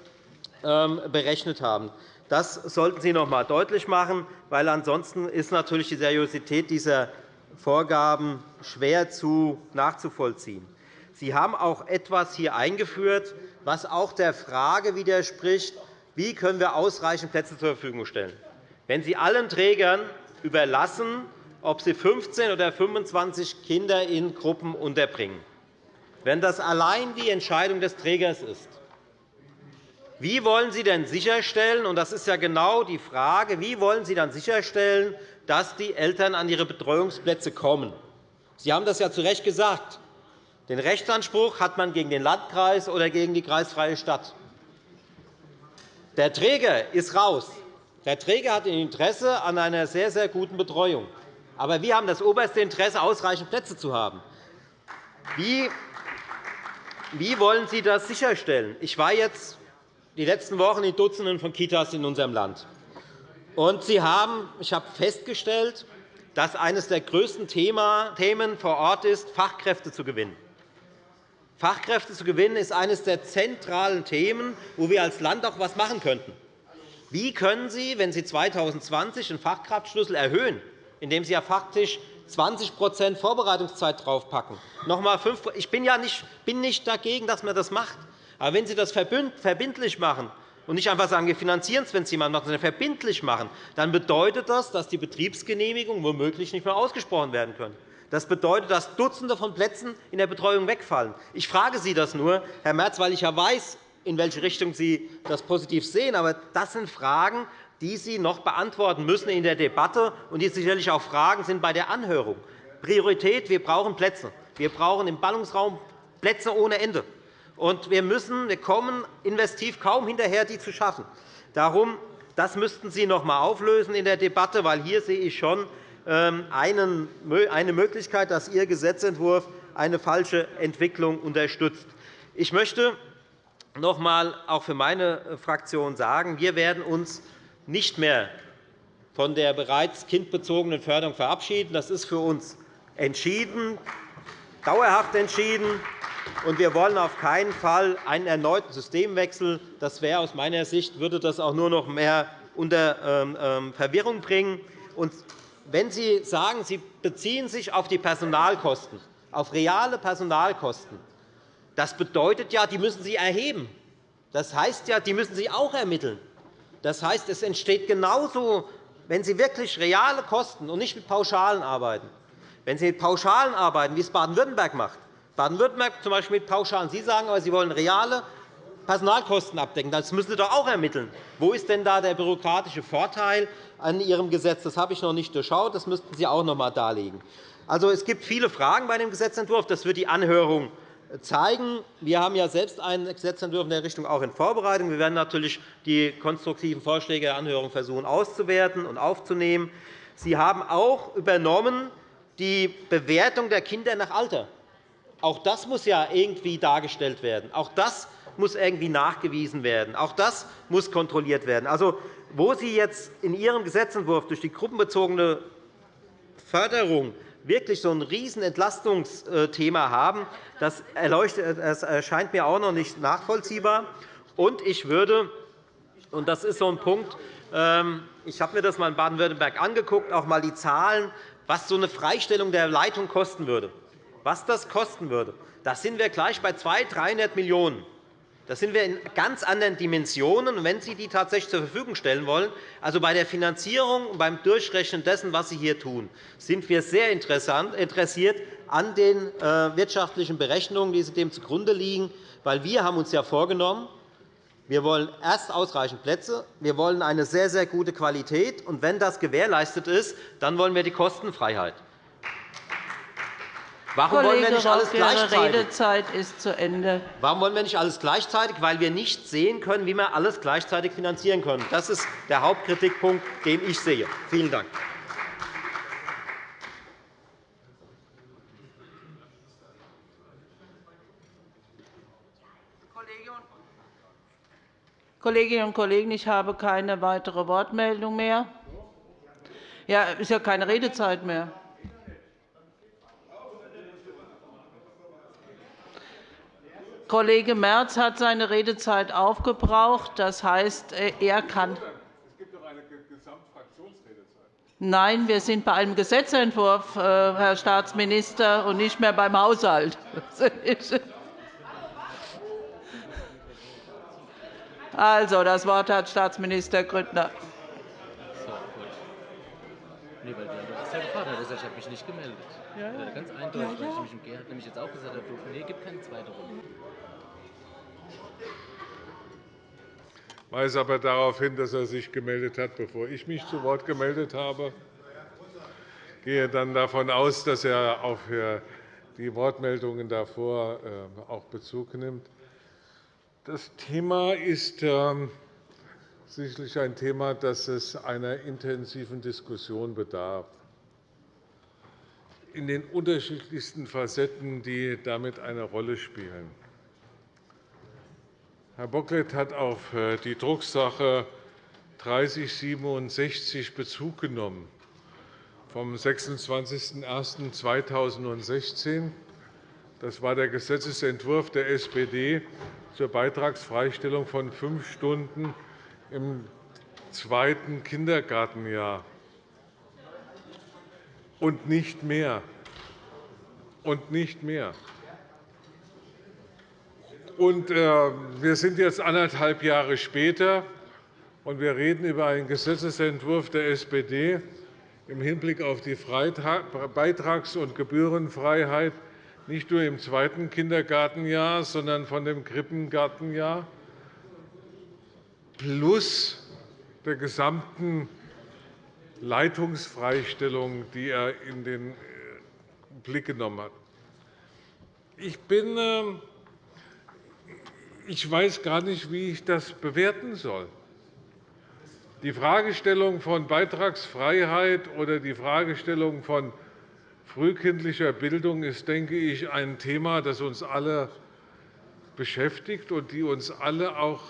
berechnet haben. Das sollten Sie noch einmal deutlich machen, weil ansonsten ist natürlich die Seriosität dieser Vorgaben schwer nachzuvollziehen. Sie haben auch etwas hier eingeführt, was auch der Frage widerspricht, wie können wir ausreichend Plätze zur Verfügung stellen. Wenn Sie allen Trägern überlassen, ob sie 15 oder 25 Kinder in Gruppen unterbringen, wenn das allein die Entscheidung des Trägers ist, wie wollen Sie denn sicherstellen, und das ist ja genau die Frage, wie wollen Sie dann sicherstellen, dass die Eltern an ihre Betreuungsplätze kommen? Sie haben das ja zu Recht gesagt. Den Rechtsanspruch hat man gegen den Landkreis oder gegen die kreisfreie Stadt. Der Träger ist raus. Der Träger hat ein Interesse an einer sehr, sehr guten Betreuung. Aber wir haben das oberste Interesse, ausreichend Plätze zu haben. Wie wollen Sie das sicherstellen? Ich war jetzt die letzten Wochen in Dutzenden von Kitas in unserem Land. Und Sie haben, ich habe festgestellt, dass eines der größten Themen vor Ort ist, Fachkräfte zu gewinnen. Fachkräfte zu gewinnen ist eines der zentralen Themen, wo wir als Land auch etwas machen könnten. Wie können Sie, wenn Sie 2020 den Fachkraftschlüssel erhöhen, indem Sie ja faktisch 20% Vorbereitungszeit draufpacken, noch einmal 5 Ich bin ja nicht, bin nicht dagegen, dass man das macht. Aber wenn Sie das verbindlich machen und nicht einfach sagen, wir finanzieren es, wenn es jemand macht, sondern verbindlich machen, dann bedeutet das, dass die Betriebsgenehmigungen womöglich nicht mehr ausgesprochen werden können. Das bedeutet, dass Dutzende von Plätzen in der Betreuung wegfallen. Ich frage Sie das nur, Herr Merz, weil ich ja weiß, in welche Richtung Sie das positiv sehen. Aber das sind Fragen, die Sie noch beantworten müssen in der Debatte und die sicherlich auch Fragen sind bei der Anhörung. Priorität, wir brauchen Plätze. Wir brauchen im Ballungsraum Plätze ohne Ende. Und wir, müssen, wir kommen investiv kaum hinterher, die zu schaffen. Darum, das müssten Sie noch einmal auflösen in der Debatte, weil hier sehe ich schon ähm, eine Möglichkeit, dass Ihr Gesetzentwurf eine falsche Entwicklung unterstützt. Ich möchte noch einmal auch für meine Fraktion sagen, wir werden uns nicht mehr von der bereits kindbezogenen Förderung verabschieden. Das ist für uns entschieden, dauerhaft entschieden. Und wir wollen auf keinen Fall einen erneuten Systemwechsel. Das wäre aus meiner Sicht würde das auch nur noch mehr unter ähm, ähm, Verwirrung bringen. Und wenn Sie sagen, Sie beziehen sich auf die Personalkosten, auf reale Personalkosten, das bedeutet ja, die müssen Sie erheben. Das heißt ja, die müssen Sie auch ermitteln. Das heißt, es entsteht genauso, wenn Sie wirklich reale Kosten und nicht mit Pauschalen arbeiten, wenn Sie mit Pauschalen arbeiten, wie es Baden-Württemberg macht, Baden-Württemberg zum Beispiel mit Pauschalen. Sie sagen aber, Sie wollen reale Personalkosten abdecken. Das müssen Sie doch auch ermitteln. Wo ist denn da der bürokratische Vorteil an Ihrem Gesetz? Das habe ich noch nicht durchschaut. Das müssten Sie auch noch einmal darlegen. Also, es gibt viele Fragen bei dem Gesetzentwurf. Das wird die Anhörung zeigen. Wir haben ja selbst einen Gesetzentwurf in der Richtung auch in Vorbereitung. Wir werden natürlich die konstruktiven Vorschläge der Anhörung versuchen auszuwerten und aufzunehmen. Sie haben auch übernommen die Bewertung der Kinder nach Alter. Auch das muss ja irgendwie dargestellt werden. Auch das muss irgendwie nachgewiesen werden. Auch das muss kontrolliert werden. Also, wo Sie jetzt in Ihrem Gesetzentwurf durch die gruppenbezogene Förderung wirklich so ein Riesenentlastungsthema haben, das erscheint mir auch noch nicht nachvollziehbar. Und ich würde, und das ist so ein Punkt, ähm, ich habe mir das einmal in Baden-Württemberg angeguckt, auch einmal die Zahlen, was so eine Freistellung der Leitung kosten würde. Was das kosten würde, da sind wir gleich bei 200, 300 Millionen €. Da sind wir in ganz anderen Dimensionen, wenn Sie die tatsächlich zur Verfügung stellen wollen. Also bei der Finanzierung und beim Durchrechnen dessen, was Sie hier tun, sind wir sehr interessiert an den äh, wirtschaftlichen Berechnungen, die dem zugrunde liegen. Weil wir haben uns ja vorgenommen, wir wollen erst ausreichend Plätze, wir wollen eine sehr, sehr gute Qualität. Und wenn das gewährleistet ist, dann wollen wir die Kostenfreiheit. Warum Kollege wollen wir nicht alles gleichzeitig? Ihre Redezeit ist zu Ende. Warum wollen wir nicht alles gleichzeitig? Weil wir nicht sehen können, wie wir alles gleichzeitig finanzieren können. Das ist der Hauptkritikpunkt, den ich sehe. Vielen Dank. Kolleginnen und Kollegen, ich habe keine weitere Wortmeldung mehr. Ja, ist ja keine Redezeit mehr. Kollege Merz hat seine Redezeit aufgebraucht. Das heißt, er kann. Es gibt doch eine Gesamtfraktionsredezeit. Nein, wir sind bei einem Gesetzentwurf, äh, Herr Staatsminister, und nicht mehr beim Haushalt. Also, das Wort hat Staatsminister Grüttner. Nee, weil ja gefragt, ich habe mich nicht gemeldet. Ja, ja. Ganz eindeutig, ja, ja. weil ich mich Gerhard nämlich jetzt auch gesagt habe, nee, gibt keine zweite Runde. Weise aber darauf hin, dass er sich gemeldet hat, bevor ich mich zu Wort gemeldet habe. Ich gehe dann davon aus, dass er auf die Wortmeldungen davor äh, auch Bezug nimmt. Das Thema ist ähm, sicherlich ein Thema, das es einer intensiven Diskussion bedarf in den unterschiedlichsten Facetten, die damit eine Rolle spielen. Herr Bocklet hat auf äh, die Drucksache 3067 Bezug genommen vom 26.01.2016. Das war der Gesetzentwurf der SPD zur Beitragsfreistellung von fünf Stunden im zweiten Kindergartenjahr und nicht mehr. Und nicht mehr. Und, äh, wir sind jetzt anderthalb Jahre später, und wir reden über einen Gesetzentwurf der SPD im Hinblick auf die Beitrags- und Gebührenfreiheit nicht nur im zweiten Kindergartenjahr, sondern von dem Krippengartenjahr plus der gesamten Leitungsfreistellung, die er in den Blick genommen hat. Ich bin ähm, ich weiß gar nicht, wie ich das bewerten soll. Die Fragestellung von Beitragsfreiheit oder die Fragestellung von frühkindlicher Bildung ist, denke ich, ein Thema, das uns alle beschäftigt und die uns alle auch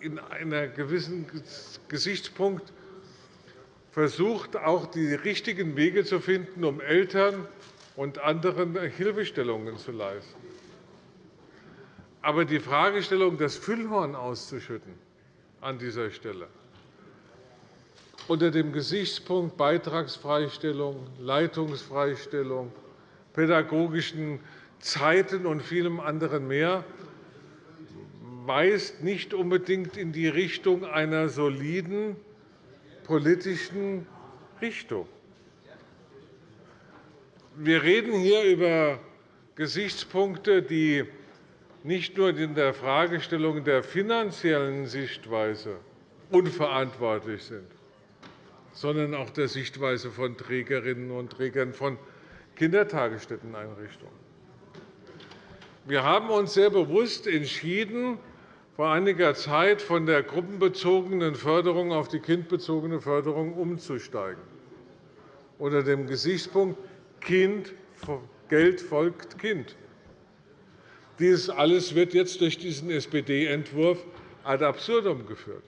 in einem gewissen Gesichtspunkt versucht, auch die richtigen Wege zu finden, um Eltern und anderen Hilfestellungen zu leisten. Aber die Fragestellung, das Füllhorn auszuschütten an dieser Stelle unter dem Gesichtspunkt Beitragsfreistellung, Leitungsfreistellung, pädagogischen Zeiten und vielem anderen mehr weist nicht unbedingt in die Richtung einer soliden politischen Richtung. Wir reden hier über Gesichtspunkte, die nicht nur in der Fragestellung der finanziellen Sichtweise unverantwortlich sind, sondern auch der Sichtweise von Trägerinnen und Trägern von Kindertagesstätteneinrichtungen. Wir haben uns sehr bewusst entschieden, vor einiger Zeit von der gruppenbezogenen Förderung auf die kindbezogene Förderung umzusteigen, unter dem Gesichtspunkt Kind, Geld folgt Kind. Dies alles wird jetzt durch diesen SPD-Entwurf ad absurdum geführt.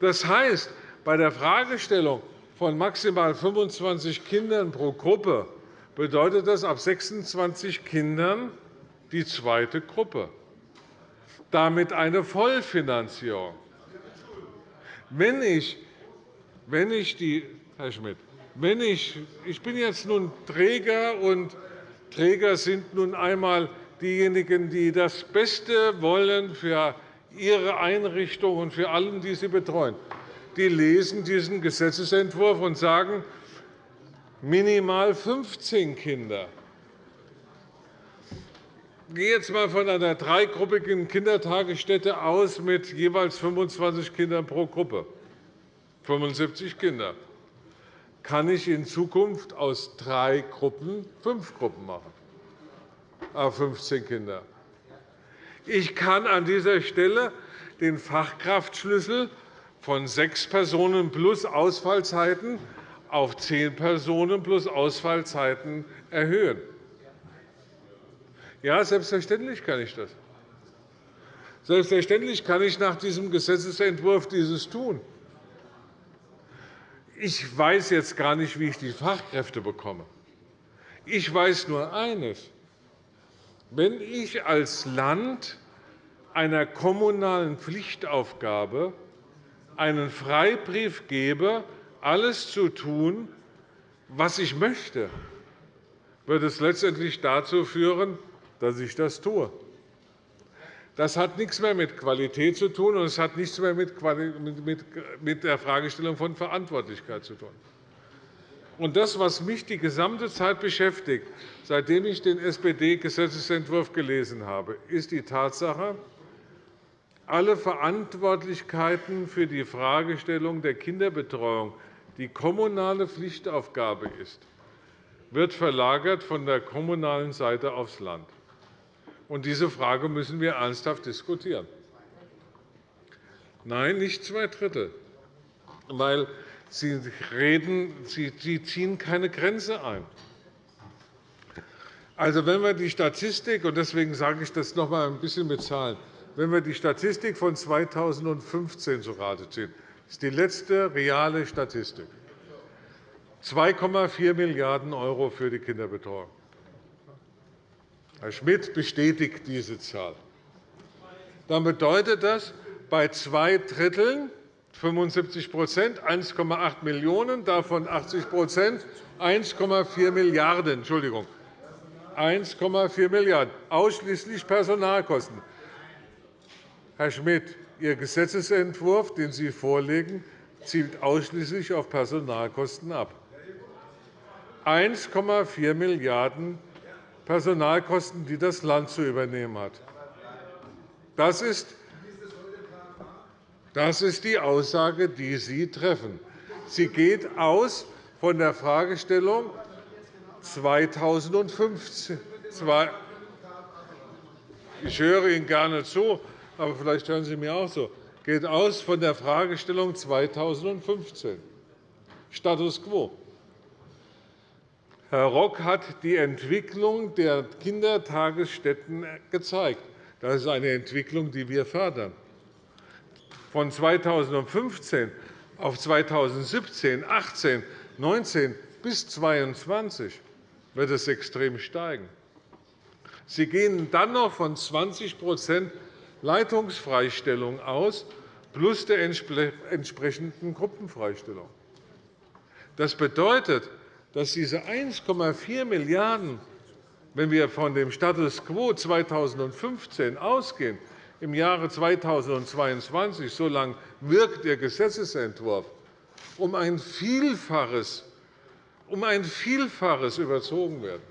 Das heißt, bei der Fragestellung, von maximal 25 Kindern pro Gruppe bedeutet das ab 26 Kindern die zweite Gruppe, damit eine Vollfinanzierung. Wenn ich, wenn ich die, Herr Schmidt, wenn ich, ich bin jetzt nun Träger, und Träger sind nun einmal diejenigen, die das Beste wollen für ihre Einrichtung und für alle, die sie betreuen. Die lesen diesen Gesetzentwurf und sagen, minimal 15 Kinder. Ich gehe jetzt einmal von einer dreigruppigen Kindertagesstätte aus mit jeweils 25 Kindern pro Gruppe, 75 Kinder. Kann ich in Zukunft aus drei Gruppen fünf Gruppen machen, auf 15 Kinder? Ich kann an dieser Stelle den Fachkraftschlüssel von sechs Personen plus Ausfallzeiten auf zehn Personen plus Ausfallzeiten erhöhen. Ja, selbstverständlich kann ich das. Selbstverständlich kann ich nach diesem Gesetzentwurf dieses tun. Ich weiß jetzt gar nicht, wie ich die Fachkräfte bekomme. Ich weiß nur eines. Wenn ich als Land einer kommunalen Pflichtaufgabe einen Freibrief gebe, alles zu tun, was ich möchte, wird es letztendlich dazu führen, dass ich das tue. Das hat nichts mehr mit Qualität zu tun, und es hat nichts mehr mit der Fragestellung von Verantwortlichkeit zu tun. Und das, was mich die gesamte Zeit beschäftigt, seitdem ich den SPD-Gesetzentwurf gelesen habe, ist die Tatsache, alle Verantwortlichkeiten für die Fragestellung der Kinderbetreuung, die kommunale Pflichtaufgabe ist, wird verlagert von der kommunalen Seite aufs Land. Und diese Frage müssen wir ernsthaft diskutieren. Nein, nicht zwei Drittel, weil Sie, reden, Sie ziehen keine Grenze ein. Also, wenn wir die Statistik, und deswegen sage ich das noch einmal ein bisschen mit Zahlen, wenn wir die Statistik von 2015 zu Rate ziehen, ist die letzte reale Statistik 2,4 Milliarden € für die Kinderbetreuung. Herr Schmidt bestätigt diese Zahl. Dann bedeutet das bei zwei Dritteln 75% 1,8 Millionen €, davon 80% 1,4 Milliarden €. Entschuldigung. 1,4 Milliarden €, ausschließlich Personalkosten. Herr Schmidt, Ihr Gesetzentwurf, den Sie vorlegen, zielt ausschließlich auf Personalkosten ab. 1,4 Milliarden Personalkosten, die das Land zu übernehmen hat. Das ist das ist die Aussage, die Sie treffen. Sie geht aus von der Fragestellung 2015. Ich höre Ihnen gerne zu, aber vielleicht hören Sie mir auch so. geht aus von der Fragestellung 2015, Status quo. Herr Rock hat die Entwicklung der Kindertagesstätten gezeigt. Das ist eine Entwicklung, die wir fördern. Von 2015 auf 2017, 2018, 2019 bis 2022 wird es extrem steigen. Sie gehen dann noch von 20% Leitungsfreistellung aus, plus der entsprechenden Gruppenfreistellung. Das bedeutet, dass diese 1,4 Milliarden €, wenn wir von dem Status quo 2015 ausgehen, im Jahre 2022, so lange wirkt der Gesetzentwurf, um ein Vielfaches, um ein Vielfaches überzogen werden.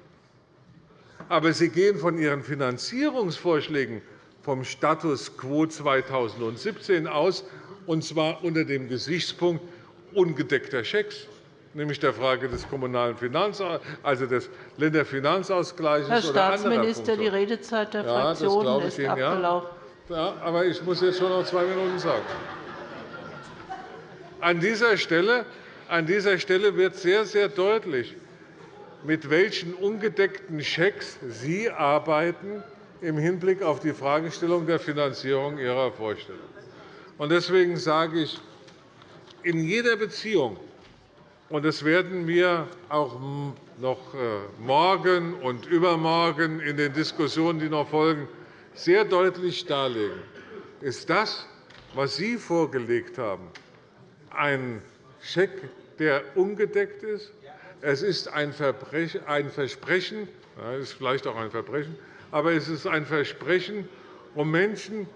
Aber Sie gehen von Ihren Finanzierungsvorschlägen vom Status quo 2017 aus, und zwar unter dem Gesichtspunkt ungedeckter Schecks nämlich der Frage des kommunalen Finanzausgleichs, also des Länderfinanzausgleichs Herr Staatsminister, die Redezeit der ja, Fraktionen ist Ihnen, abgelaufen. Ja. aber ich muss jetzt schon noch zwei Minuten sagen. An dieser Stelle, an dieser Stelle wird sehr, sehr deutlich, mit welchen ungedeckten Schecks Sie arbeiten im Hinblick auf die Fragestellung der Finanzierung Ihrer Vorstellung. Deswegen sage ich, in jeder Beziehung Das werden wir auch noch äh, morgen und übermorgen in den Diskussionen, die noch folgen, sehr deutlich darlegen. Ist das, was Sie vorgelegt haben, ein Scheck, der ungedeckt ist? Es ist ein Versprechen, das ist vielleicht auch ein Verbrechen, aber es ist ein Versprechen, um Menschen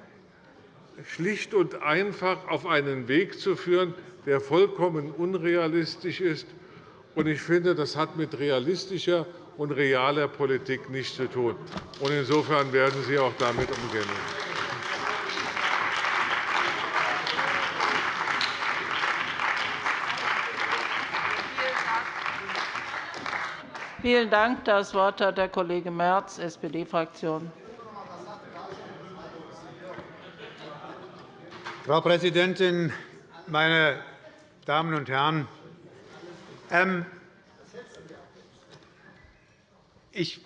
schlicht und einfach auf einen Weg zu führen, der vollkommen unrealistisch ist. Ich finde, das hat mit realistischer und realer Politik nichts zu tun. Insofern werden Sie auch damit umgehen. Vielen Dank. Das Wort hat der Kollege Merz, SPD-Fraktion. Frau Präsidentin, meine Damen und Herren! Ähm, ich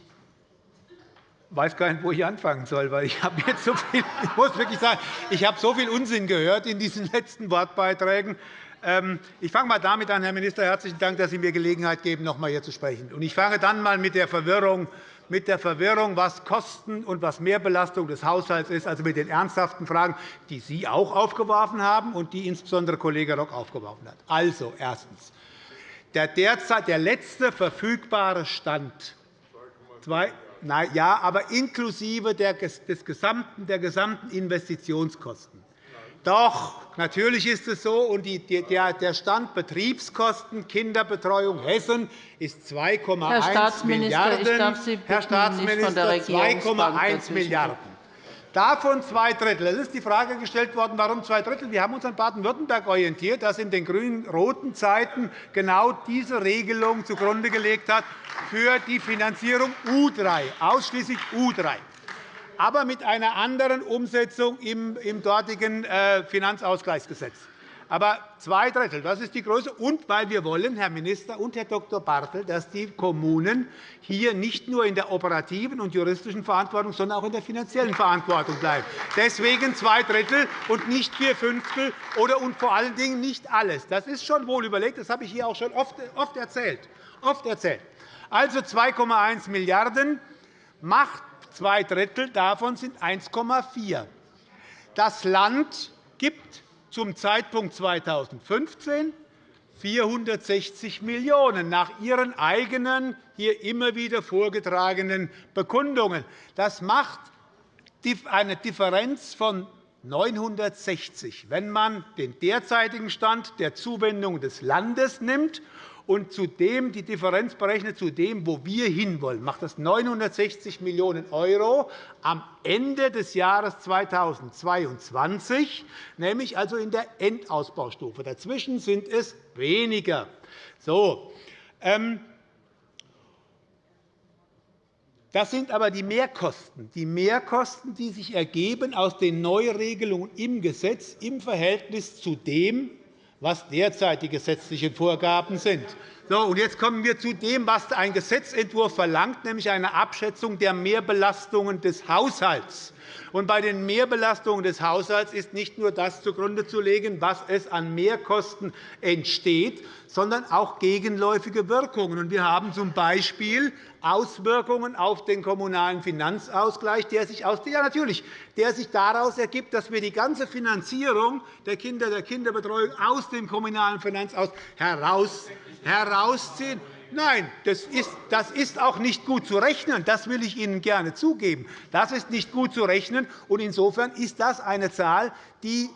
weiß gar nicht, wo ich anfangen soll, weil ich habe jetzt so viel, ich muss wirklich sagen, ich habe so viel Unsinn gehört in diesen letzten Wortbeiträgen. Ähm, ich fange einmal damit an, Herr Minister. Herzlichen Dank, dass Sie mir Gelegenheit geben, noch einmal hier zu sprechen. Ich fange dann einmal mit der Verwirrung mit der Verwirrung, was Kosten und was Mehrbelastung des Haushalts ist, also mit den ernsthaften Fragen, die Sie auch aufgeworfen haben und die insbesondere Kollege Rock aufgeworfen hat. Also erstens. Der derzeit der letzte verfügbare Stand na, ja, aber inklusive der, des gesamten, der gesamten Investitionskosten. Doch, natürlich ist es so, und der Stand Betriebskosten Kinderbetreuung Hessen ist 2,1 Milliarden. Herr Staatsminister, 2,1 Milliarden. Davon zwei Drittel. Es ist die Frage gestellt worden, warum zwei Drittel. Wir haben uns an Baden-Württemberg orientiert, das in den grün-roten Zeiten genau diese Regelung zugrunde gelegt hat für die Finanzierung U3, ausschließlich U3 aber mit einer anderen Umsetzung im dortigen äh, Finanzausgleichsgesetz. Aber zwei Drittel, das ist die Größe. Und weil wir wollen, Herr Minister und Herr Dr. Bartel, dass die Kommunen hier nicht nur in der operativen und juristischen Verantwortung, sondern auch in der finanziellen Verantwortung bleiben. Deswegen zwei Drittel und nicht vier Fünftel oder und vor allen Dingen nicht alles. Das ist schon wohl überlegt. Das habe ich hier auch schon oft erzählt. Oft erzählt. Also 2,1 Milliarden € macht Zwei Drittel davon sind 1,4. Das Land gibt zum Zeitpunkt 2015 460 Millionen € nach Ihren eigenen, hier immer wieder vorgetragenen Bekundungen. Das macht eine Differenz von 960, wenn man den derzeitigen Stand der Zuwendung des Landes nimmt und zudem die Differenz berechnet zu dem, wo wir hinwollen, macht das 960 Millionen € am Ende des Jahres 2022, nämlich also in der Endausbaustufe. Dazwischen sind es weniger. So, ähm, das sind aber die Mehrkosten, die Mehrkosten, die sich ergeben aus den Neuregelungen im Gesetz im Verhältnis zu dem, was derzeit die gesetzlichen Vorgaben sind. Jetzt kommen wir zu dem, was ein Gesetzentwurf verlangt, nämlich eine Abschätzung der Mehrbelastungen des Haushalts. Bei den Mehrbelastungen des Haushalts ist nicht nur das zugrunde zu legen, was es an Mehrkosten entsteht, sondern auch gegenläufige Wirkungen. Wir haben z.B. Auswirkungen auf den Kommunalen Finanzausgleich, der sich, aus, ja, natürlich, der sich daraus ergibt, dass wir die ganze Finanzierung der Kinder, der Kinderbetreuung aus dem Kommunalen Finanzausgleich herausziehen. Nein, das ist, das ist auch nicht gut zu rechnen. Das will ich Ihnen gerne zugeben. Das ist nicht gut zu rechnen. Insofern ist das eine Zahl, die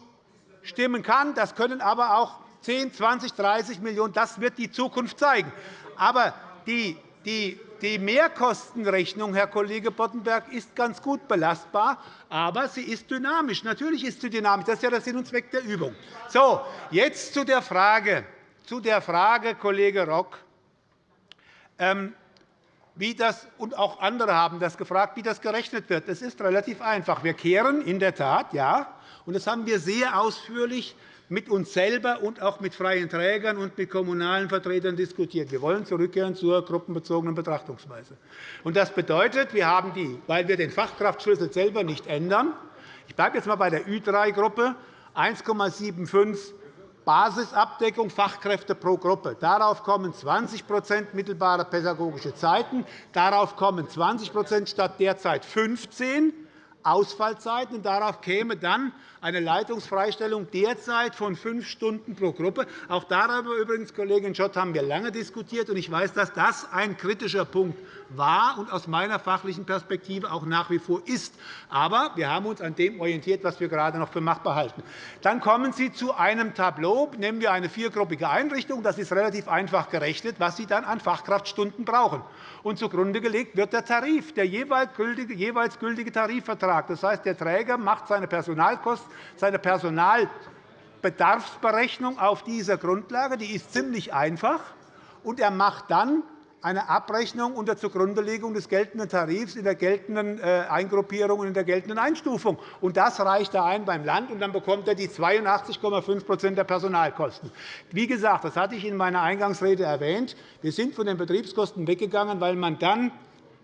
stimmen kann. Das können aber auch 10, 20, 30 Millionen €. Das wird die Zukunft zeigen. Aber die, die, die Mehrkostenrechnung, Herr Kollege Boddenberg, ist ganz gut belastbar, aber sie ist dynamisch. Natürlich ist sie dynamisch. Das ist ja der Sinn und Zweck der Übung. So, jetzt zu der Frage, zu der Frage Kollege Rock, ähm, wie das, und auch andere haben das gefragt, wie das gerechnet wird. Es ist relativ einfach. Wir kehren in der Tat, ja, und das haben wir sehr ausführlich mit uns selber und auch mit freien Trägern und mit kommunalen Vertretern diskutiert. Wir wollen zurückkehren zur gruppenbezogenen Betrachtungsweise. Das bedeutet, wir haben die, weil wir den Fachkraftschlüssel selber nicht ändern, ich bleibe jetzt einmal bei der Ü3-Gruppe, 1,75 Basisabdeckung Fachkräfte pro Gruppe. Darauf kommen 20% mittelbare pädagogische Zeiten. Darauf kommen 20% statt derzeit 15 Ausfallzeiten. Darauf käme dann eine Leitungsfreistellung derzeit von fünf Stunden pro Gruppe. Auch darüber übrigens, Kollegin Schott, haben wir lange diskutiert. Ich weiß, dass das ein kritischer Punkt war und aus meiner fachlichen Perspektive auch nach wie vor ist. Aber wir haben uns an dem orientiert, was wir gerade noch für machbar halten. Dann kommen Sie zu einem Tableau. Nehmen wir eine viergruppige Einrichtung. Das ist relativ einfach gerechnet, was Sie dann an Fachkraftstunden brauchen. Und zugrunde gelegt wird der Tarif, der jeweils gültige Tarifvertrag. Das heißt, der Träger macht seine Personalkosten seine Personalbedarfsberechnung auf dieser Grundlage. Die ist ziemlich einfach. Und er macht dann eine Abrechnung unter Zugrundelegung des geltenden Tarifs in der geltenden äh, Eingruppierung und in der geltenden Einstufung. Und das reicht er ein beim Land, und dann bekommt er die 82,5% der Personalkosten. Wie gesagt, das hatte ich in meiner Eingangsrede erwähnt. Wir sind von den Betriebskosten weggegangen, weil man dann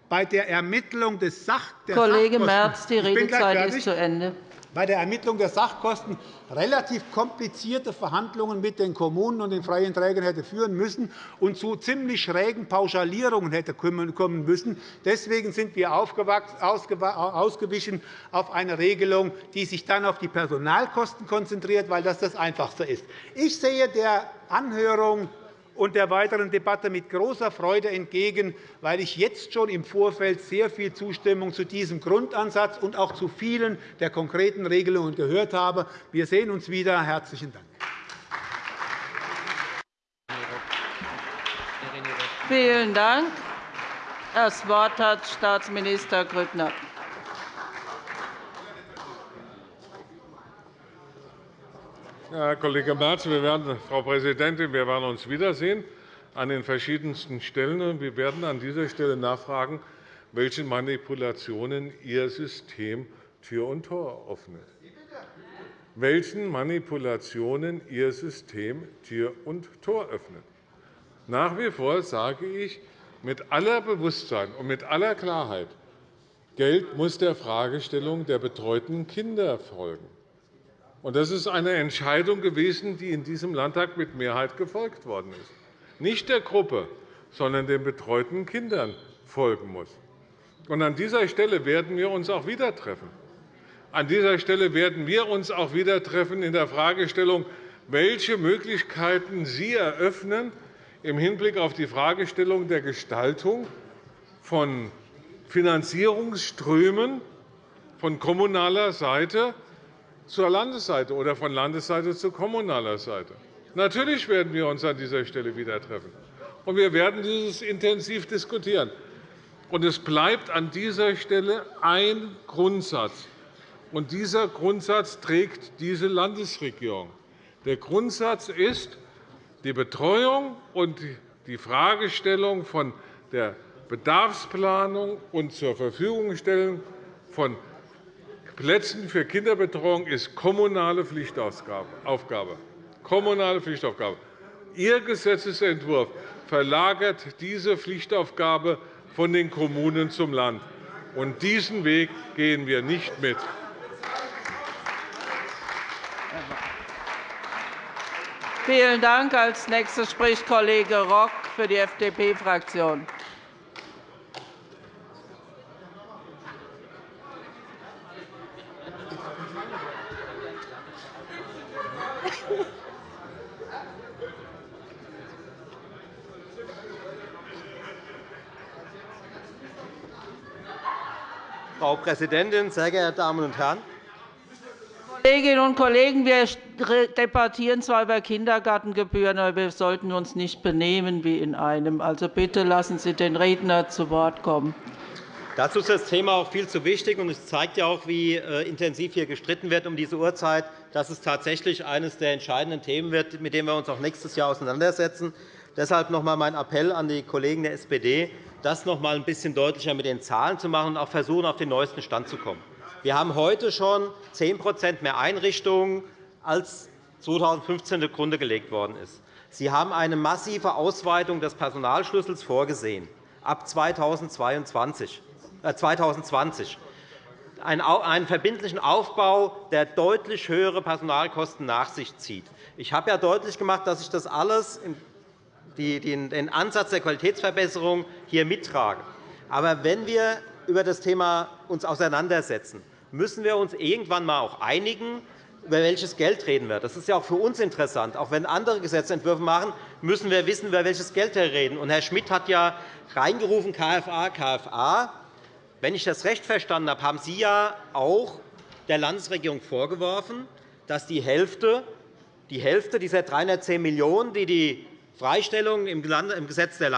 bei der Ermittlung des Sach der Kollege Merz, die Redezeit ist zu Ende bei der Ermittlung der Sachkosten relativ komplizierte Verhandlungen mit den Kommunen und den freien Trägern hätte führen müssen und zu ziemlich schrägen Pauschalierungen hätte kommen müssen. Deswegen sind wir ausgewichen auf eine Regelung, die sich dann auf die Personalkosten konzentriert, weil das das Einfachste ist. Ich sehe der Anhörung und der weiteren Debatte mit großer Freude entgegen, weil ich jetzt schon im Vorfeld sehr viel Zustimmung zu diesem Grundansatz und auch zu vielen der konkreten Regelungen gehört habe. Wir sehen uns wieder. – Herzlichen Dank. Vielen Dank. Das Wort hat Staatsminister Grüttner. Herr Kollege Merz, wir werden, Frau Präsidentin, wir werden uns wiedersehen an den verschiedensten Stellen. Wir werden an dieser Stelle nachfragen, welchen Manipulationen Ihr System Tür und Tor öffnet. Welchen Manipulationen Ihr System Tür und Tor öffnet. Nach wie vor sage ich mit aller Bewusstsein und mit aller Klarheit, Geld muss der Fragestellung der betreuten Kinder folgen. Das ist eine Entscheidung gewesen, die in diesem Landtag mit Mehrheit gefolgt worden ist. Nicht der Gruppe, sondern den betreuten Kindern folgen muss. An dieser Stelle werden wir uns auch wieder treffen. An dieser Stelle werden wir uns auch wieder treffen in der Fragestellung, welche Möglichkeiten Sie eröffnen im Hinblick auf die Fragestellung der Gestaltung von Finanzierungsströmen von kommunaler Seite zur Landesseite oder von Landesseite zu kommunaler Seite. Natürlich werden wir uns an dieser Stelle wieder treffen, und wir werden dieses intensiv diskutieren. Und es bleibt an dieser Stelle ein Grundsatz, und dieser Grundsatz trägt diese Landesregierung. Der Grundsatz ist, die Betreuung und die Fragestellung von der Bedarfsplanung und zur Verfügungstellung von Plätzen für Kinderbetreuung ist kommunale Pflichtaufgabe. Kommunale Pflichtaufgabe. Ihr Gesetzentwurf verlagert diese Pflichtaufgabe von den Kommunen zum Land. Und diesen Weg gehen wir nicht mit. Vielen Dank. Als nächster spricht Kollege Rock für die FDP-Fraktion. Frau Präsidentin, sehr geehrte Damen und Herren! Kolleginnen und Kollegen, wir debattieren zwar über Kindergartengebühren, aber wir sollten uns nicht benehmen wie in einem. Also bitte lassen Sie den Redner zu Wort kommen. Dazu ist das Thema auch viel zu wichtig. und Es zeigt ja auch, wie äh, intensiv hier gestritten wird um diese Uhrzeit, dass es tatsächlich eines der entscheidenden Themen wird, mit dem wir uns auch nächstes Jahr auseinandersetzen. Deshalb noch einmal mein Appell an die Kollegen der SPD das noch einmal ein bisschen deutlicher mit den Zahlen zu machen und auch versuchen, auf den neuesten Stand zu kommen. Wir haben heute schon 10% mehr Einrichtungen, als 2015 zugrunde gelegt worden ist. Sie haben eine massive Ausweitung des Personalschlüssels vorgesehen ab 2022, 2020. Äh, einen verbindlichen Aufbau, der deutlich höhere Personalkosten nach sich zieht. Ich habe ja deutlich gemacht, dass ich das alles den Ansatz der Qualitätsverbesserung hier mittrage. Aber wenn wir über das Thema uns auseinandersetzen, müssen wir uns irgendwann einmal auch einigen, über welches Geld reden wir. Das ist ja auch für uns interessant. Auch wenn andere Gesetzentwürfe machen, müssen wir wissen, über welches Geld wir reden. Und Herr Schmidt hat ja reingerufen KFA, KFA. Wenn ich das recht verstanden habe, haben Sie ja auch der Landesregierung vorgeworfen, dass die Hälfte, die Hälfte dieser 310 Millionen €, die die Freistellung im Gesetz der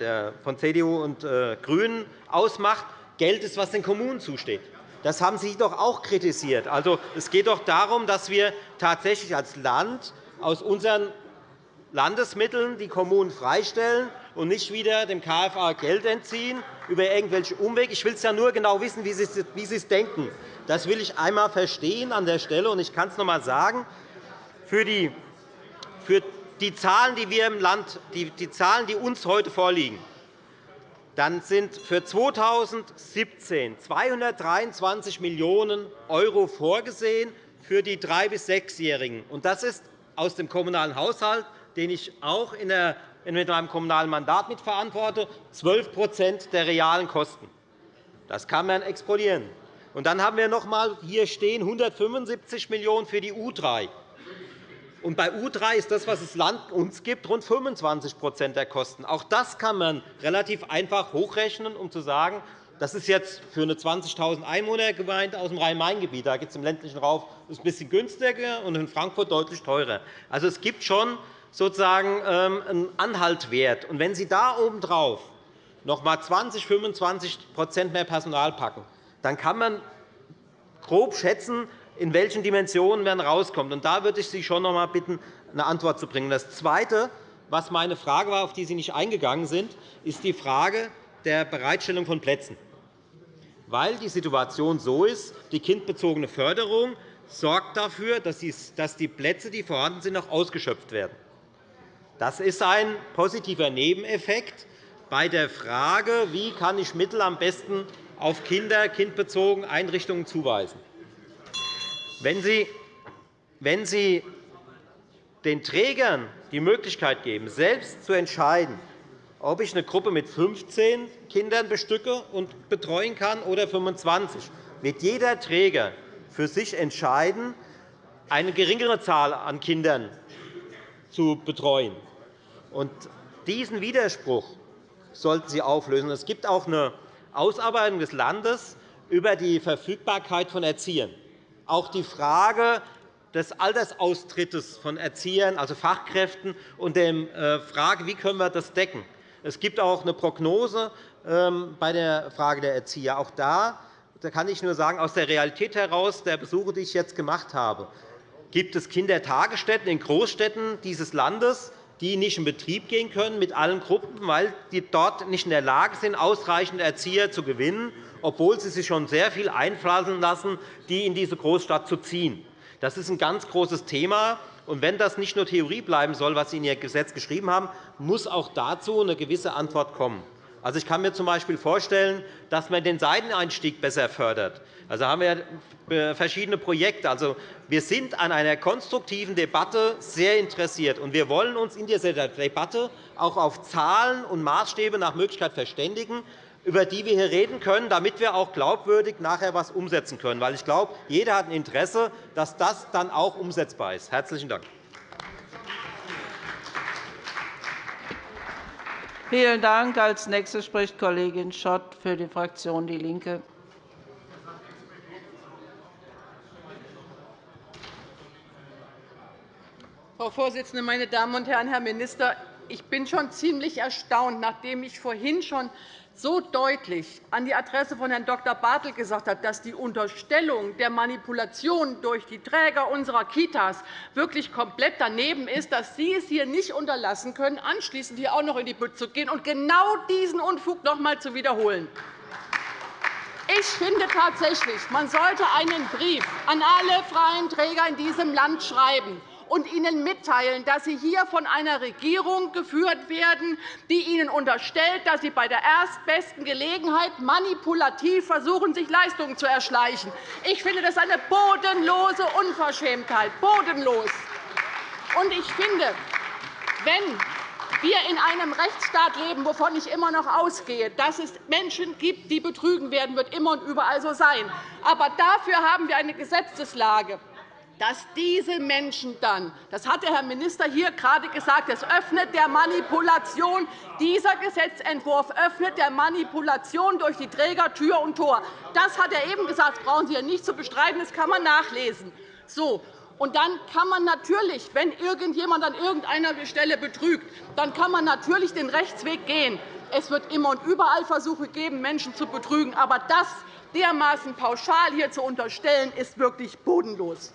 äh, von CDU und äh, GRÜNEN ausmacht, Geld ist, was den Kommunen zusteht. Das haben Sie doch auch kritisiert. Also, es geht doch darum, dass wir tatsächlich als Land aus unseren Landesmitteln die Kommunen freistellen und nicht wieder dem KFA Geld entziehen über irgendwelche Umwege. Ich will es ja nur genau wissen, wie Sie es denken. Das will ich einmal verstehen an der Stelle. Und ich kann es noch einmal sagen. Für die, für die Zahlen, die wir im Land, die, die Zahlen, die uns heute vorliegen, dann sind für 2017 223 Millionen € vorgesehen für die 3- bis 6-Jährigen. Das ist aus dem kommunalen Haushalt, den ich auch in mit meinem kommunalen Mandat mitverantworte, 12% der realen Kosten. Das kann man exportieren. Und dann haben wir noch einmal hier stehen 175 Millionen € für die U3. Und bei U3 ist das, was das Land uns gibt, rund 25% der Kosten. Auch das kann man relativ einfach hochrechnen, um zu sagen, das ist jetzt für eine 20.000 Einwohnergemeinde aus dem Rhein-Main-Gebiet. Da gibt es im ländlichen Raum ein bisschen günstiger und in Frankfurt deutlich teurer. Also, es gibt schon sozusagen ähm, einen Anhaltwert. Und wenn Sie da obendrauf noch einmal 20, 25% mehr Personal packen, dann kann man grob schätzen, in welchen Dimensionen man rauskommt. Und da würde ich Sie schon noch einmal bitten, eine Antwort zu bringen. Das Zweite, was meine Frage war, auf die Sie nicht eingegangen sind, ist die Frage der Bereitstellung von Plätzen. Weil die Situation so ist, die kindbezogene Förderung sorgt dafür, dass die Plätze, die vorhanden sind, auch ausgeschöpft werden. Das ist ein positiver Nebeneffekt bei der Frage, wie kann ich Mittel am besten auf Kinder, kindbezogene Einrichtungen zuweisen. Wenn Sie, wenn Sie den Trägern die Möglichkeit geben, selbst zu entscheiden, ob ich eine Gruppe mit 15 Kindern bestücke und betreuen kann oder 25, wird jeder Träger für sich entscheiden, eine geringere Zahl an Kindern zu betreuen. Und diesen Widerspruch sollten Sie auflösen. Es gibt auch eine Ausarbeitung des Landes über die Verfügbarkeit von Erziehern auch die Frage des Altersaustrittes von Erziehern, also Fachkräften, und der äh, Frage, wie können wir das decken. Es gibt auch eine Prognose ähm, bei der Frage der Erzieher. Auch da kann ich nur sagen, aus der Realität heraus, der Besuche, die ich jetzt gemacht habe, gibt es Kindertagesstätten in Großstädten dieses Landes, die nicht in Betrieb gehen können mit allen Gruppen, weil die dort nicht in der Lage sind, ausreichend Erzieher zu gewinnen obwohl sie sich schon sehr viel einpflanzen lassen, die in diese Großstadt zu ziehen. Das ist ein ganz großes Thema. Und wenn das nicht nur Theorie bleiben soll, was Sie in Ihr Gesetz geschrieben haben, muss auch dazu eine gewisse Antwort kommen. Also, ich kann mir z.B. vorstellen, dass man den Seiteneinstieg besser fördert. Also haben wir äh, verschiedene Projekte. Also, wir sind an einer konstruktiven Debatte sehr interessiert. und Wir wollen uns in dieser Debatte auch auf Zahlen und Maßstäbe nach Möglichkeit verständigen über die wir hier reden können, damit wir auch glaubwürdig nachher etwas umsetzen können. Weil ich glaube, jeder hat ein Interesse, dass das dann auch umsetzbar ist. – Herzlichen Dank. Vielen Dank. – Als Nächste spricht Kollegin Schott für die Fraktion DIE LINKE. Frau Vorsitzende, meine Damen und Herren, Herr Minister! Ich bin schon ziemlich erstaunt, nachdem ich vorhin schon so deutlich an die Adresse von Herrn Dr. Bartelt gesagt hat, dass die Unterstellung der Manipulation durch die Träger unserer Kitas wirklich komplett daneben ist, dass Sie es hier nicht unterlassen können, anschließend hier auch noch in die Bütt zu gehen und genau diesen Unfug noch einmal zu wiederholen. Ich finde tatsächlich, man sollte einen Brief an alle freien Träger in diesem Land schreiben und Ihnen mitteilen, dass Sie hier von einer Regierung geführt werden, die Ihnen unterstellt, dass Sie bei der erstbesten Gelegenheit manipulativ versuchen, sich Leistungen zu erschleichen. Ich finde das eine bodenlose Unverschämtheit. Bodenlos. Und ich finde, wenn wir in einem Rechtsstaat leben, wovon ich immer noch ausgehe, dass es Menschen gibt, die betrügen werden, wird immer und überall so sein. Aber dafür haben wir eine Gesetzeslage dass diese Menschen dann, das hat der Herr Minister hier gerade gesagt, es öffnet der Manipulation, dieser Gesetzentwurf öffnet der Manipulation durch die Träger Tür und Tor. Das hat er eben gesagt. Das brauchen Sie ja nicht zu bestreiten. Das kann man nachlesen. So. Und dann kann man natürlich, wenn irgendjemand an irgendeiner Stelle betrügt, dann kann man natürlich den Rechtsweg gehen. Es wird immer und überall Versuche geben, Menschen zu betrügen. Aber das dermaßen pauschal hier zu unterstellen, ist wirklich bodenlos.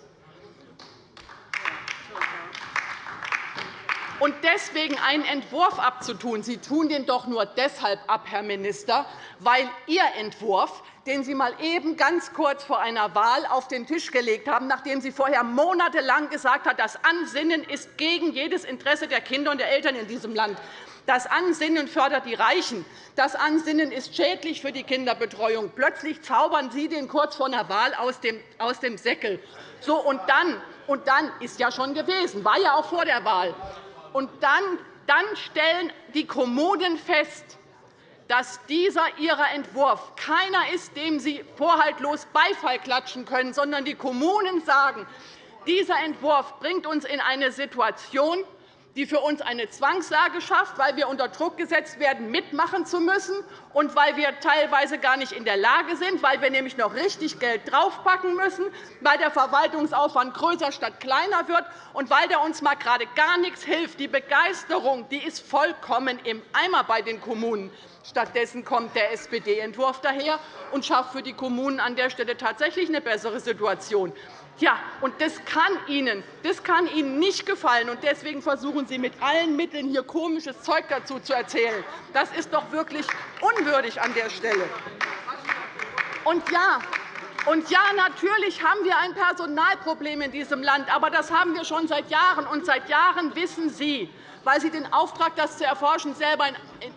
Und deswegen einen Entwurf abzutun, Sie tun den doch nur deshalb ab, Herr Minister, weil Ihr Entwurf den Sie mal eben ganz kurz vor einer Wahl auf den Tisch gelegt haben, nachdem Sie vorher monatelang gesagt haben, das Ansinnen ist gegen jedes Interesse der Kinder und der Eltern in diesem Land. Das Ansinnen fördert die Reichen. Das Ansinnen ist schädlich für die Kinderbetreuung. Plötzlich zaubern Sie den kurz vor einer Wahl aus dem Säckel. So, und dann, und dann ist ja schon gewesen, war ja auch vor der Wahl. Und dann, dann stellen die Kommunen fest, dass dieser Ihrer Entwurf keiner ist, dem Sie vorhaltlos Beifall klatschen können, sondern die Kommunen sagen, dieser Entwurf bringt uns in eine Situation, die für uns eine Zwangslage schafft, weil wir unter Druck gesetzt werden, mitmachen zu müssen, und weil wir teilweise gar nicht in der Lage sind, weil wir nämlich noch richtig Geld draufpacken müssen, weil der Verwaltungsaufwand größer statt kleiner wird und weil der uns mal gerade gar nichts hilft. Die Begeisterung die ist vollkommen im Eimer bei den Kommunen. Stattdessen kommt der SPD-Entwurf daher und schafft für die Kommunen an der Stelle tatsächlich eine bessere Situation. Ja, und das kann, Ihnen, das kann Ihnen nicht gefallen. Und deswegen versuchen Sie mit allen Mitteln, hier komisches Zeug dazu zu erzählen. Das ist doch wirklich unwürdig an der Stelle. Und ja, und ja, natürlich haben wir ein Personalproblem in diesem Land. Aber das haben wir schon seit Jahren. Und seit Jahren wissen Sie, weil Sie den Auftrag, das zu erforschen, selber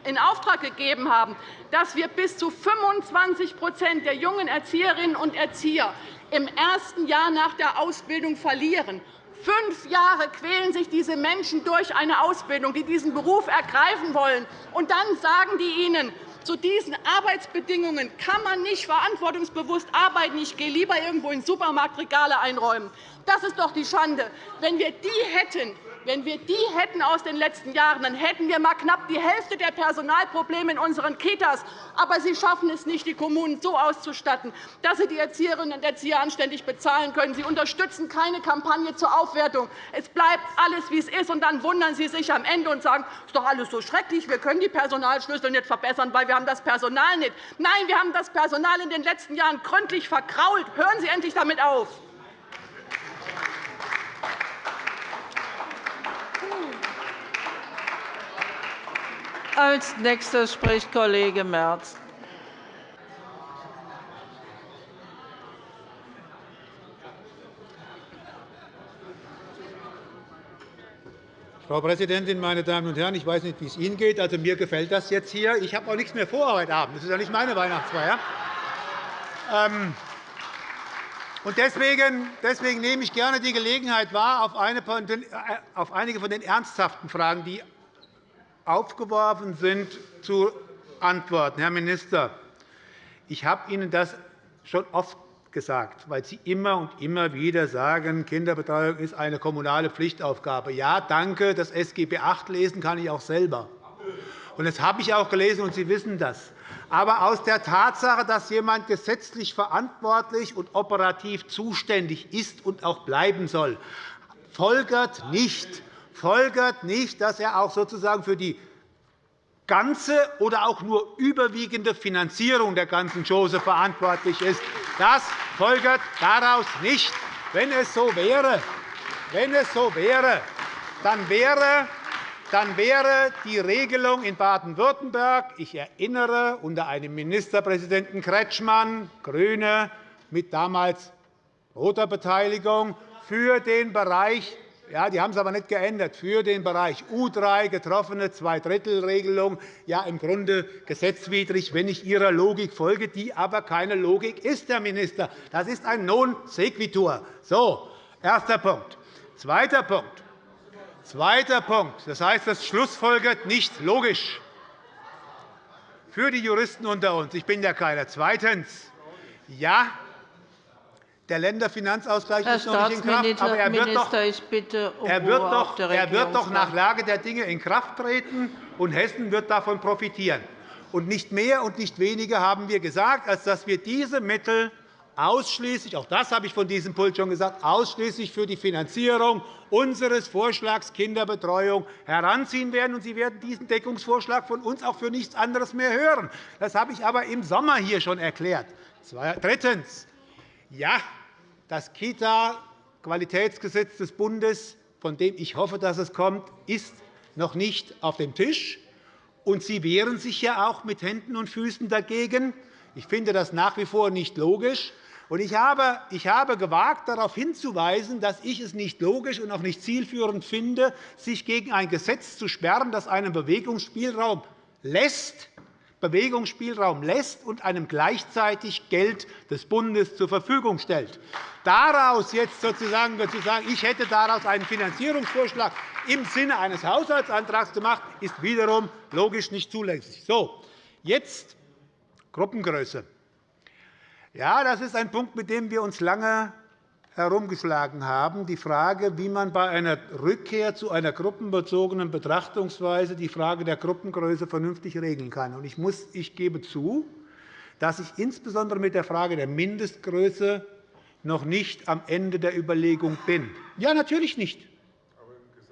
in Auftrag gegeben haben, dass wir bis zu 25% der jungen Erzieherinnen und Erzieher im ersten Jahr nach der Ausbildung verlieren. Fünf Jahre quälen sich diese Menschen durch eine Ausbildung, die diesen Beruf ergreifen wollen. Und dann sagen die ihnen, zu diesen Arbeitsbedingungen kann man nicht verantwortungsbewusst arbeiten. Ich gehe lieber irgendwo in Supermarktregale einräumen. Das ist doch die Schande. Wenn wir die hätten, wenn wir die hätten aus den letzten Jahren, dann hätten wir mal knapp die Hälfte der Personalprobleme in unseren Kitas. Aber Sie schaffen es nicht, die Kommunen so auszustatten, dass sie die Erzieherinnen und Erzieher anständig bezahlen können. Sie unterstützen keine Kampagne zur Aufwertung. Es bleibt alles, wie es ist. Und dann wundern Sie sich am Ende und sagen, es ist doch alles so schrecklich, wir können die Personalschlüssel nicht verbessern, weil wir haben das Personal nicht. Nein, wir haben das Personal in den letzten Jahren gründlich verkrault. Hören Sie endlich damit auf. Als nächster spricht Kollege Merz. Frau Präsidentin, meine Damen und Herren! Ich weiß nicht, wie es Ihnen geht. Also, mir gefällt das jetzt hier. Ich habe auch nichts mehr vor heute Abend. Das ist ja nicht meine Weihnachtsfeier. Ähm, deswegen, deswegen nehme ich gerne die Gelegenheit wahr, auf äh, einige von den ernsthaften Fragen, die aufgeworfen sind, zu antworten. Herr Minister, ich habe Ihnen das schon oft gesagt, weil Sie immer und immer wieder sagen, Kinderbetreuung ist eine kommunale Pflichtaufgabe. Ja, danke, das SGB VIII lesen kann ich auch selber. Und das habe ich auch gelesen, und Sie wissen das. Aber aus der Tatsache, dass jemand gesetzlich verantwortlich und operativ zuständig ist und auch bleiben soll, folgert nicht, folgert nicht, dass er auch sozusagen für die ganze oder auch nur überwiegende Finanzierung der ganzen Chose verantwortlich ist. Das folgert daraus nicht. Wenn es so wäre, wenn es so wäre dann wäre dann wäre die Regelung in Baden-Württemberg, ich erinnere, unter einem Ministerpräsidenten Kretschmann, GRÜNE, mit damals roter Beteiligung, für den Bereich Ja, die haben es aber nicht geändert. Für den Bereich U3 getroffene Zweidrittelregelung, ja im Grunde gesetzwidrig, wenn ich Ihrer Logik folge, die aber keine Logik ist, Herr Minister. Das ist ein Non sequitur. So, erster Punkt. Zweiter Punkt. Zweiter Punkt. Das heißt, das schlussfolgert nicht logisch. Für die Juristen unter uns, ich bin ja keiner. Zweitens. Ja, der Länderfinanzausgleich Herr ist noch nicht in Kraft, aber er wird doch, ich bitte um er wird doch, er wird doch nach Lage der Dinge in Kraft treten, und Hessen wird davon profitieren. Und nicht mehr und nicht weniger haben wir gesagt, als dass wir diese Mittel ausschließlich, auch das habe ich von diesem Pult schon gesagt, ausschließlich für die Finanzierung unseres Vorschlags Kinderbetreuung heranziehen werden. Sie werden diesen Deckungsvorschlag von uns auch für nichts anderes mehr hören. Das habe ich aber im Sommer hier schon erklärt. Drittens. Ja, das Kita-Qualitätsgesetz des Bundes, von dem ich hoffe, dass es kommt, ist noch nicht auf dem Tisch. Und Sie wehren sich ja auch mit Händen und Füßen dagegen. Ich finde das nach wie vor nicht logisch. Ich habe, gewagt, darauf hinzuweisen, dass ich es nicht logisch und auch nicht zielführend finde, sich gegen ein Gesetz zu sperren, das einen Bewegungsspielraum lässt, Bewegungsspielraum lässt und einem gleichzeitig Geld des Bundes zur Verfügung stellt. Daraus jetzt sozusagen zu sagen, ich hätte daraus einen Finanzierungsvorschlag im Sinne eines Haushaltsantrags gemacht, ist wiederum logisch nicht zulässig. So, jetzt Gruppengröße. Ja, das ist ein Punkt, mit dem wir uns lange herumgeschlagen haben, die Frage, wie man bei einer Rückkehr zu einer gruppenbezogenen Betrachtungsweise die Frage der Gruppengröße vernünftig regeln kann. Ich, muss, ich gebe zu, dass ich insbesondere mit der Frage der Mindestgröße noch nicht am Ende der Überlegung bin. Ja, natürlich nicht.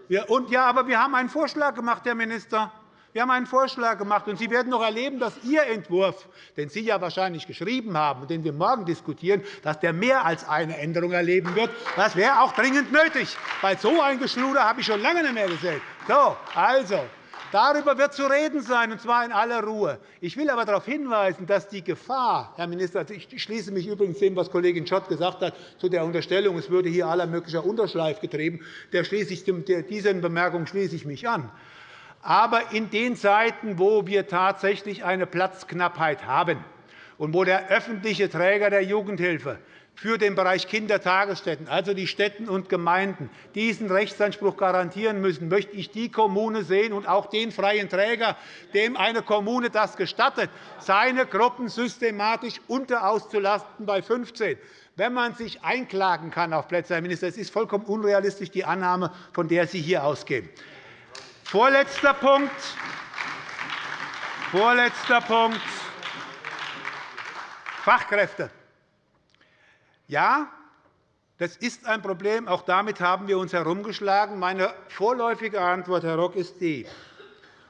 Ja, und, ja, aber wir haben einen Vorschlag gemacht, Herr Minister. Wir haben einen Vorschlag gemacht, und Sie werden noch erleben, dass Ihr Entwurf, den Sie ja wahrscheinlich geschrieben haben und den wir morgen diskutieren, dass der mehr als eine Änderung erleben wird. Das wäre auch dringend nötig, weil so ein Geschluder habe ich schon lange nicht mehr gesehen. So, also, Darüber wird zu reden sein, und zwar in aller Ruhe. Ich will aber darauf hinweisen, dass die Gefahr, Herr Minister, also ich schließe mich übrigens dem, was Kollegin Schott gesagt hat, zu der Unterstellung, es würde hier aller möglicher Unterschleif getrieben, der schließe ich, diesen Bemerkungen schließe ich mich an. Aber in den Zeiten, wo wir tatsächlich eine Platzknappheit haben und wo der öffentliche Träger der Jugendhilfe für den Bereich Kindertagesstätten, also die Städten und Gemeinden, diesen Rechtsanspruch garantieren müssen, möchte ich die Kommune sehen und auch den freien Träger, dem eine Kommune das gestattet, seine Gruppen systematisch unterauszulasten bei 15 wenn man sich einklagen kann auf Plätze, Herr Minister. Es ist vollkommen unrealistisch, die Annahme, von der Sie hier ausgehen. Vorletzter Punkt. Vorletzter Punkt. Fachkräfte. Ja, das ist ein Problem. Auch damit haben wir uns herumgeschlagen. Meine vorläufige Antwort, Herr Rock, ist die,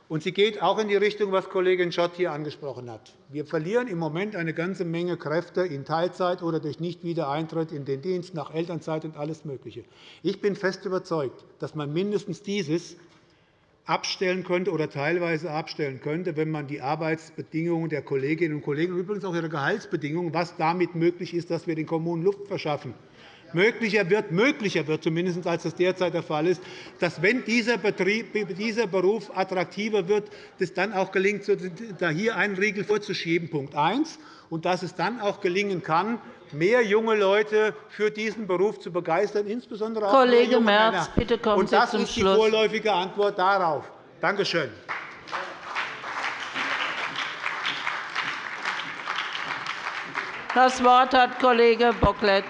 und sie geht auch in die Richtung, was Kollegin Schott hier angesprochen hat. Wir verlieren im Moment eine ganze Menge Kräfte in Teilzeit oder durch Nichtwiedereintritt in den Dienst, nach Elternzeit und alles Mögliche. Ich bin fest überzeugt, dass man mindestens dieses abstellen könnte oder teilweise abstellen könnte, wenn man die Arbeitsbedingungen der Kolleginnen und Kollegen und übrigens auch ihre Gehaltsbedingungen, was damit möglich ist, dass wir den Kommunen Luft verschaffen, möglicher wird, möglicher wird zumindest, als das derzeit der Fall ist, dass, wenn dieser, Betrieb, dieser Beruf attraktiver wird, es dann auch gelingt, da hier einen Riegel vorzuschieben. Punkt 1 und dass es dann auch gelingen kann, mehr junge Leute für diesen Beruf zu begeistern, insbesondere auch Kollege junge Merz, Männer. bitte kommen und das Sie zum ist die Schluss. vorläufige Antwort darauf. Danke schön. Das Wort hat Kollege Bocklet.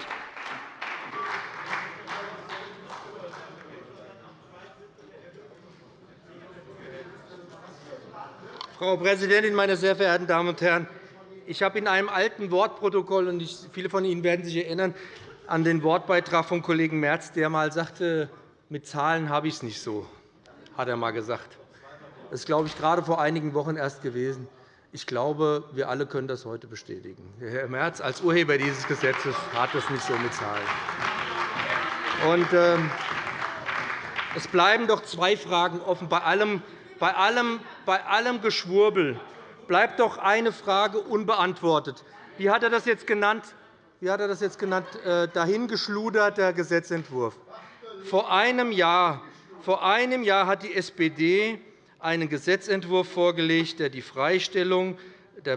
Frau Präsidentin, meine sehr verehrten Damen und Herren! Ich habe in einem alten Wortprotokoll, und viele von Ihnen werden sich erinnern, an den Wortbeitrag von Kollegen Merz, der einmal sagte, mit Zahlen habe ich es nicht so, hat er einmal gesagt. Das ist, glaube ich, gerade vor einigen Wochen erst gewesen. Ich glaube, wir alle können das heute bestätigen. Herr Merz als Urheber dieses Gesetzes hat es nicht so mit Zahlen. Und, äh, es bleiben doch zwei Fragen offen. Bei allem, bei allem, bei allem Geschwurbel bleibt doch eine Frage unbeantwortet. Wie hat er das jetzt genannt? Wie hat er das jetzt genannt? Äh, dahingeschluderter Gesetzentwurf. Vor einem Jahr, vor einem Jahr hat die SPD einen Gesetzentwurf vorgelegt, der die Freistellung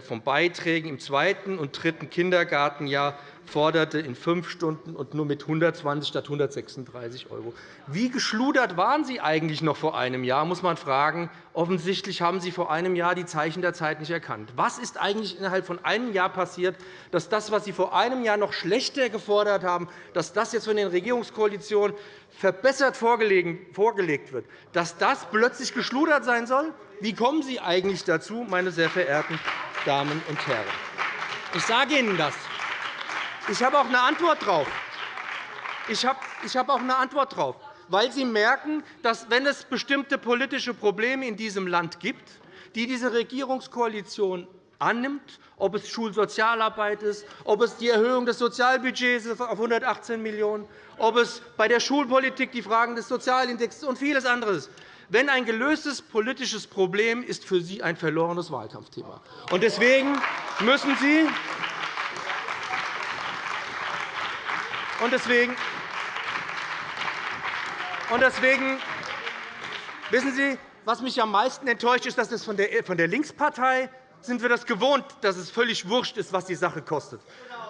von Beiträgen im zweiten und dritten Kindergartenjahr forderte in fünf Stunden und nur mit 120 statt 136 €. Wie geschludert waren Sie eigentlich noch vor einem Jahr, muss man fragen. Offensichtlich haben Sie vor einem Jahr die Zeichen der Zeit nicht erkannt. Was ist eigentlich innerhalb von einem Jahr passiert, dass das, was Sie vor einem Jahr noch schlechter gefordert haben, dass das jetzt von den Regierungskoalitionen verbessert vorgelegt wird, dass das plötzlich geschludert sein soll? Wie kommen Sie eigentlich dazu, meine sehr verehrten Damen und Herren? Ich sage Ihnen das. Ich habe auch eine Antwort darauf. Ich habe auch eine Antwort darauf, weil Sie merken, dass, wenn es bestimmte politische Probleme in diesem Land gibt, die diese Regierungskoalition annimmt, ob es Schulsozialarbeit ist, ob es die Erhöhung des Sozialbudgets auf 118 Millionen €, ob es bei der Schulpolitik die Fragen des Sozialindexes und vieles anderes ist. Wenn ein gelöstes politisches Problem ist für Sie ein verlorenes Wahlkampfthema. Deswegen müssen Sie Und deswegen, und deswegen wissen Sie, was mich am meisten enttäuscht, ist, dass es von der Linkspartei sind wir das gewohnt, dass es völlig wurscht ist, was die Sache kostet.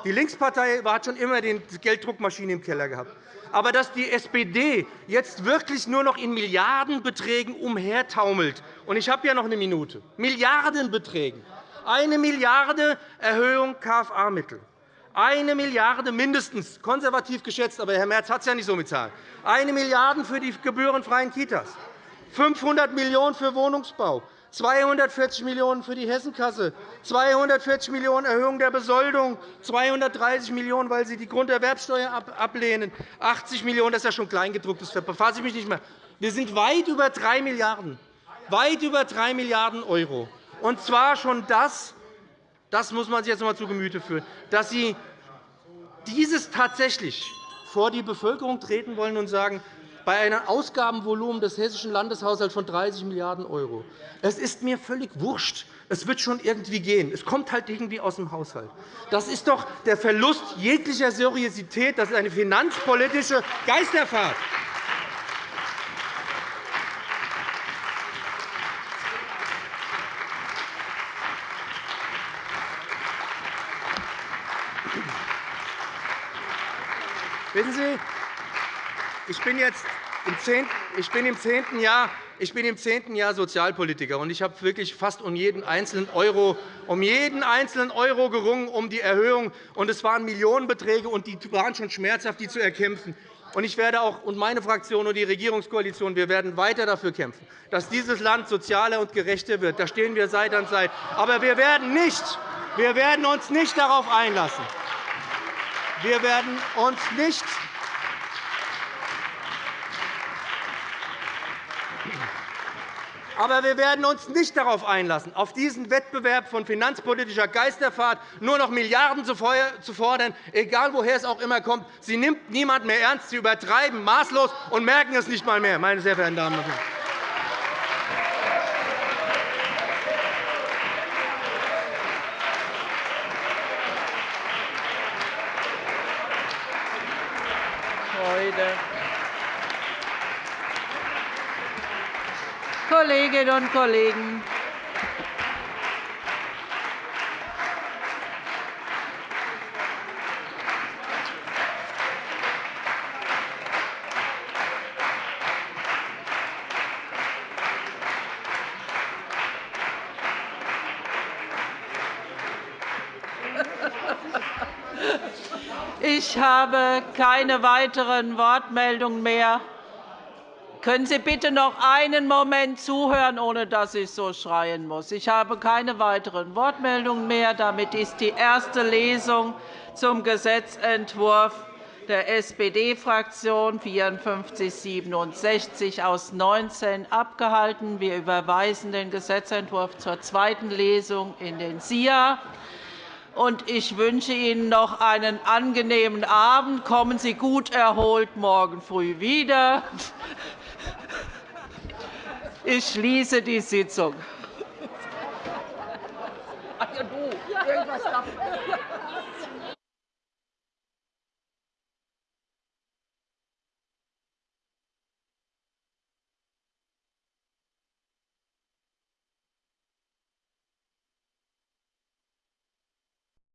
Die Linkspartei hat schon immer die Gelddruckmaschine im Keller gehabt. Aber dass die SPD jetzt wirklich nur noch in Milliardenbeträgen umhertaumelt, und ich habe ja noch eine Minute, Milliardenbeträgen, eine Milliarde Erhöhung KFA-Mittel, eine Milliarde mindestens, konservativ geschätzt, aber Herr Merz hat es ja nicht so mit Zahlen. Eine Milliarde für die gebührenfreien Kitas, 500 Millionen € für Wohnungsbau, 240 Millionen € für die Hessenkasse, 240 Millionen € Erhöhung der Besoldung, 230 Millionen €, weil Sie die Grunderwerbsteuer ablehnen, 80 Millionen €, das ist ja schon kleingedruckt, das befasse ich mich nicht mehr. Wir sind weit über 3 Milliarden €, weit über 3 Milliarden €. Und zwar schon das, das muss man sich jetzt einmal zu Gemüte führen, dass Sie dieses tatsächlich vor die Bevölkerung treten wollen und sagen, bei einem Ausgabenvolumen des hessischen Landeshaushalts von 30 Milliarden €. Es ist mir völlig wurscht. Es wird schon irgendwie gehen. Es kommt halt irgendwie aus dem Haushalt. Das ist doch der Verlust jeglicher Seriosität. Das ist eine finanzpolitische Geisterfahrt. Wissen Sie, ich bin jetzt im zehnten, Jahr ich bin im zehnten Jahr Sozialpolitiker, und ich habe wirklich fast um jeden einzelnen Euro, um jeden einzelnen Euro gerungen, um die Erhöhung. Und es waren Millionenbeträge, und die waren schon schmerzhaft, die zu erkämpfen. Und ich werde auch, und meine Fraktion und die Regierungskoalition wir werden weiter dafür kämpfen, dass dieses Land sozialer und gerechter wird. Da stehen wir Seite an Seite. Aber wir werden, nicht, wir werden uns nicht darauf einlassen. Wir werden uns nicht Aber wir werden uns nicht darauf einlassen, auf diesen Wettbewerb von finanzpolitischer Geisterfahrt nur noch Milliarden zu fordern, egal woher es auch immer kommt. Sie nimmt niemand mehr ernst. Sie übertreiben maßlos und merken es nicht einmal mehr, meine sehr verehrten Damen und Herren. Kolleginnen und Kollegen! Ich habe keine weiteren Wortmeldungen mehr. Können Sie bitte noch einen Moment zuhören, ohne dass ich so schreien muss? Ich habe keine weiteren Wortmeldungen mehr. Damit ist die erste Lesung zum Gesetzentwurf der SPD-Fraktion 5467 aus 19 abgehalten. Wir überweisen den Gesetzentwurf zur zweiten Lesung in den SIA und ich wünsche Ihnen noch einen angenehmen Abend. Kommen Sie gut erholt morgen früh wieder. Ich schließe die Sitzung. Ach ja, du. Irgendwas darf.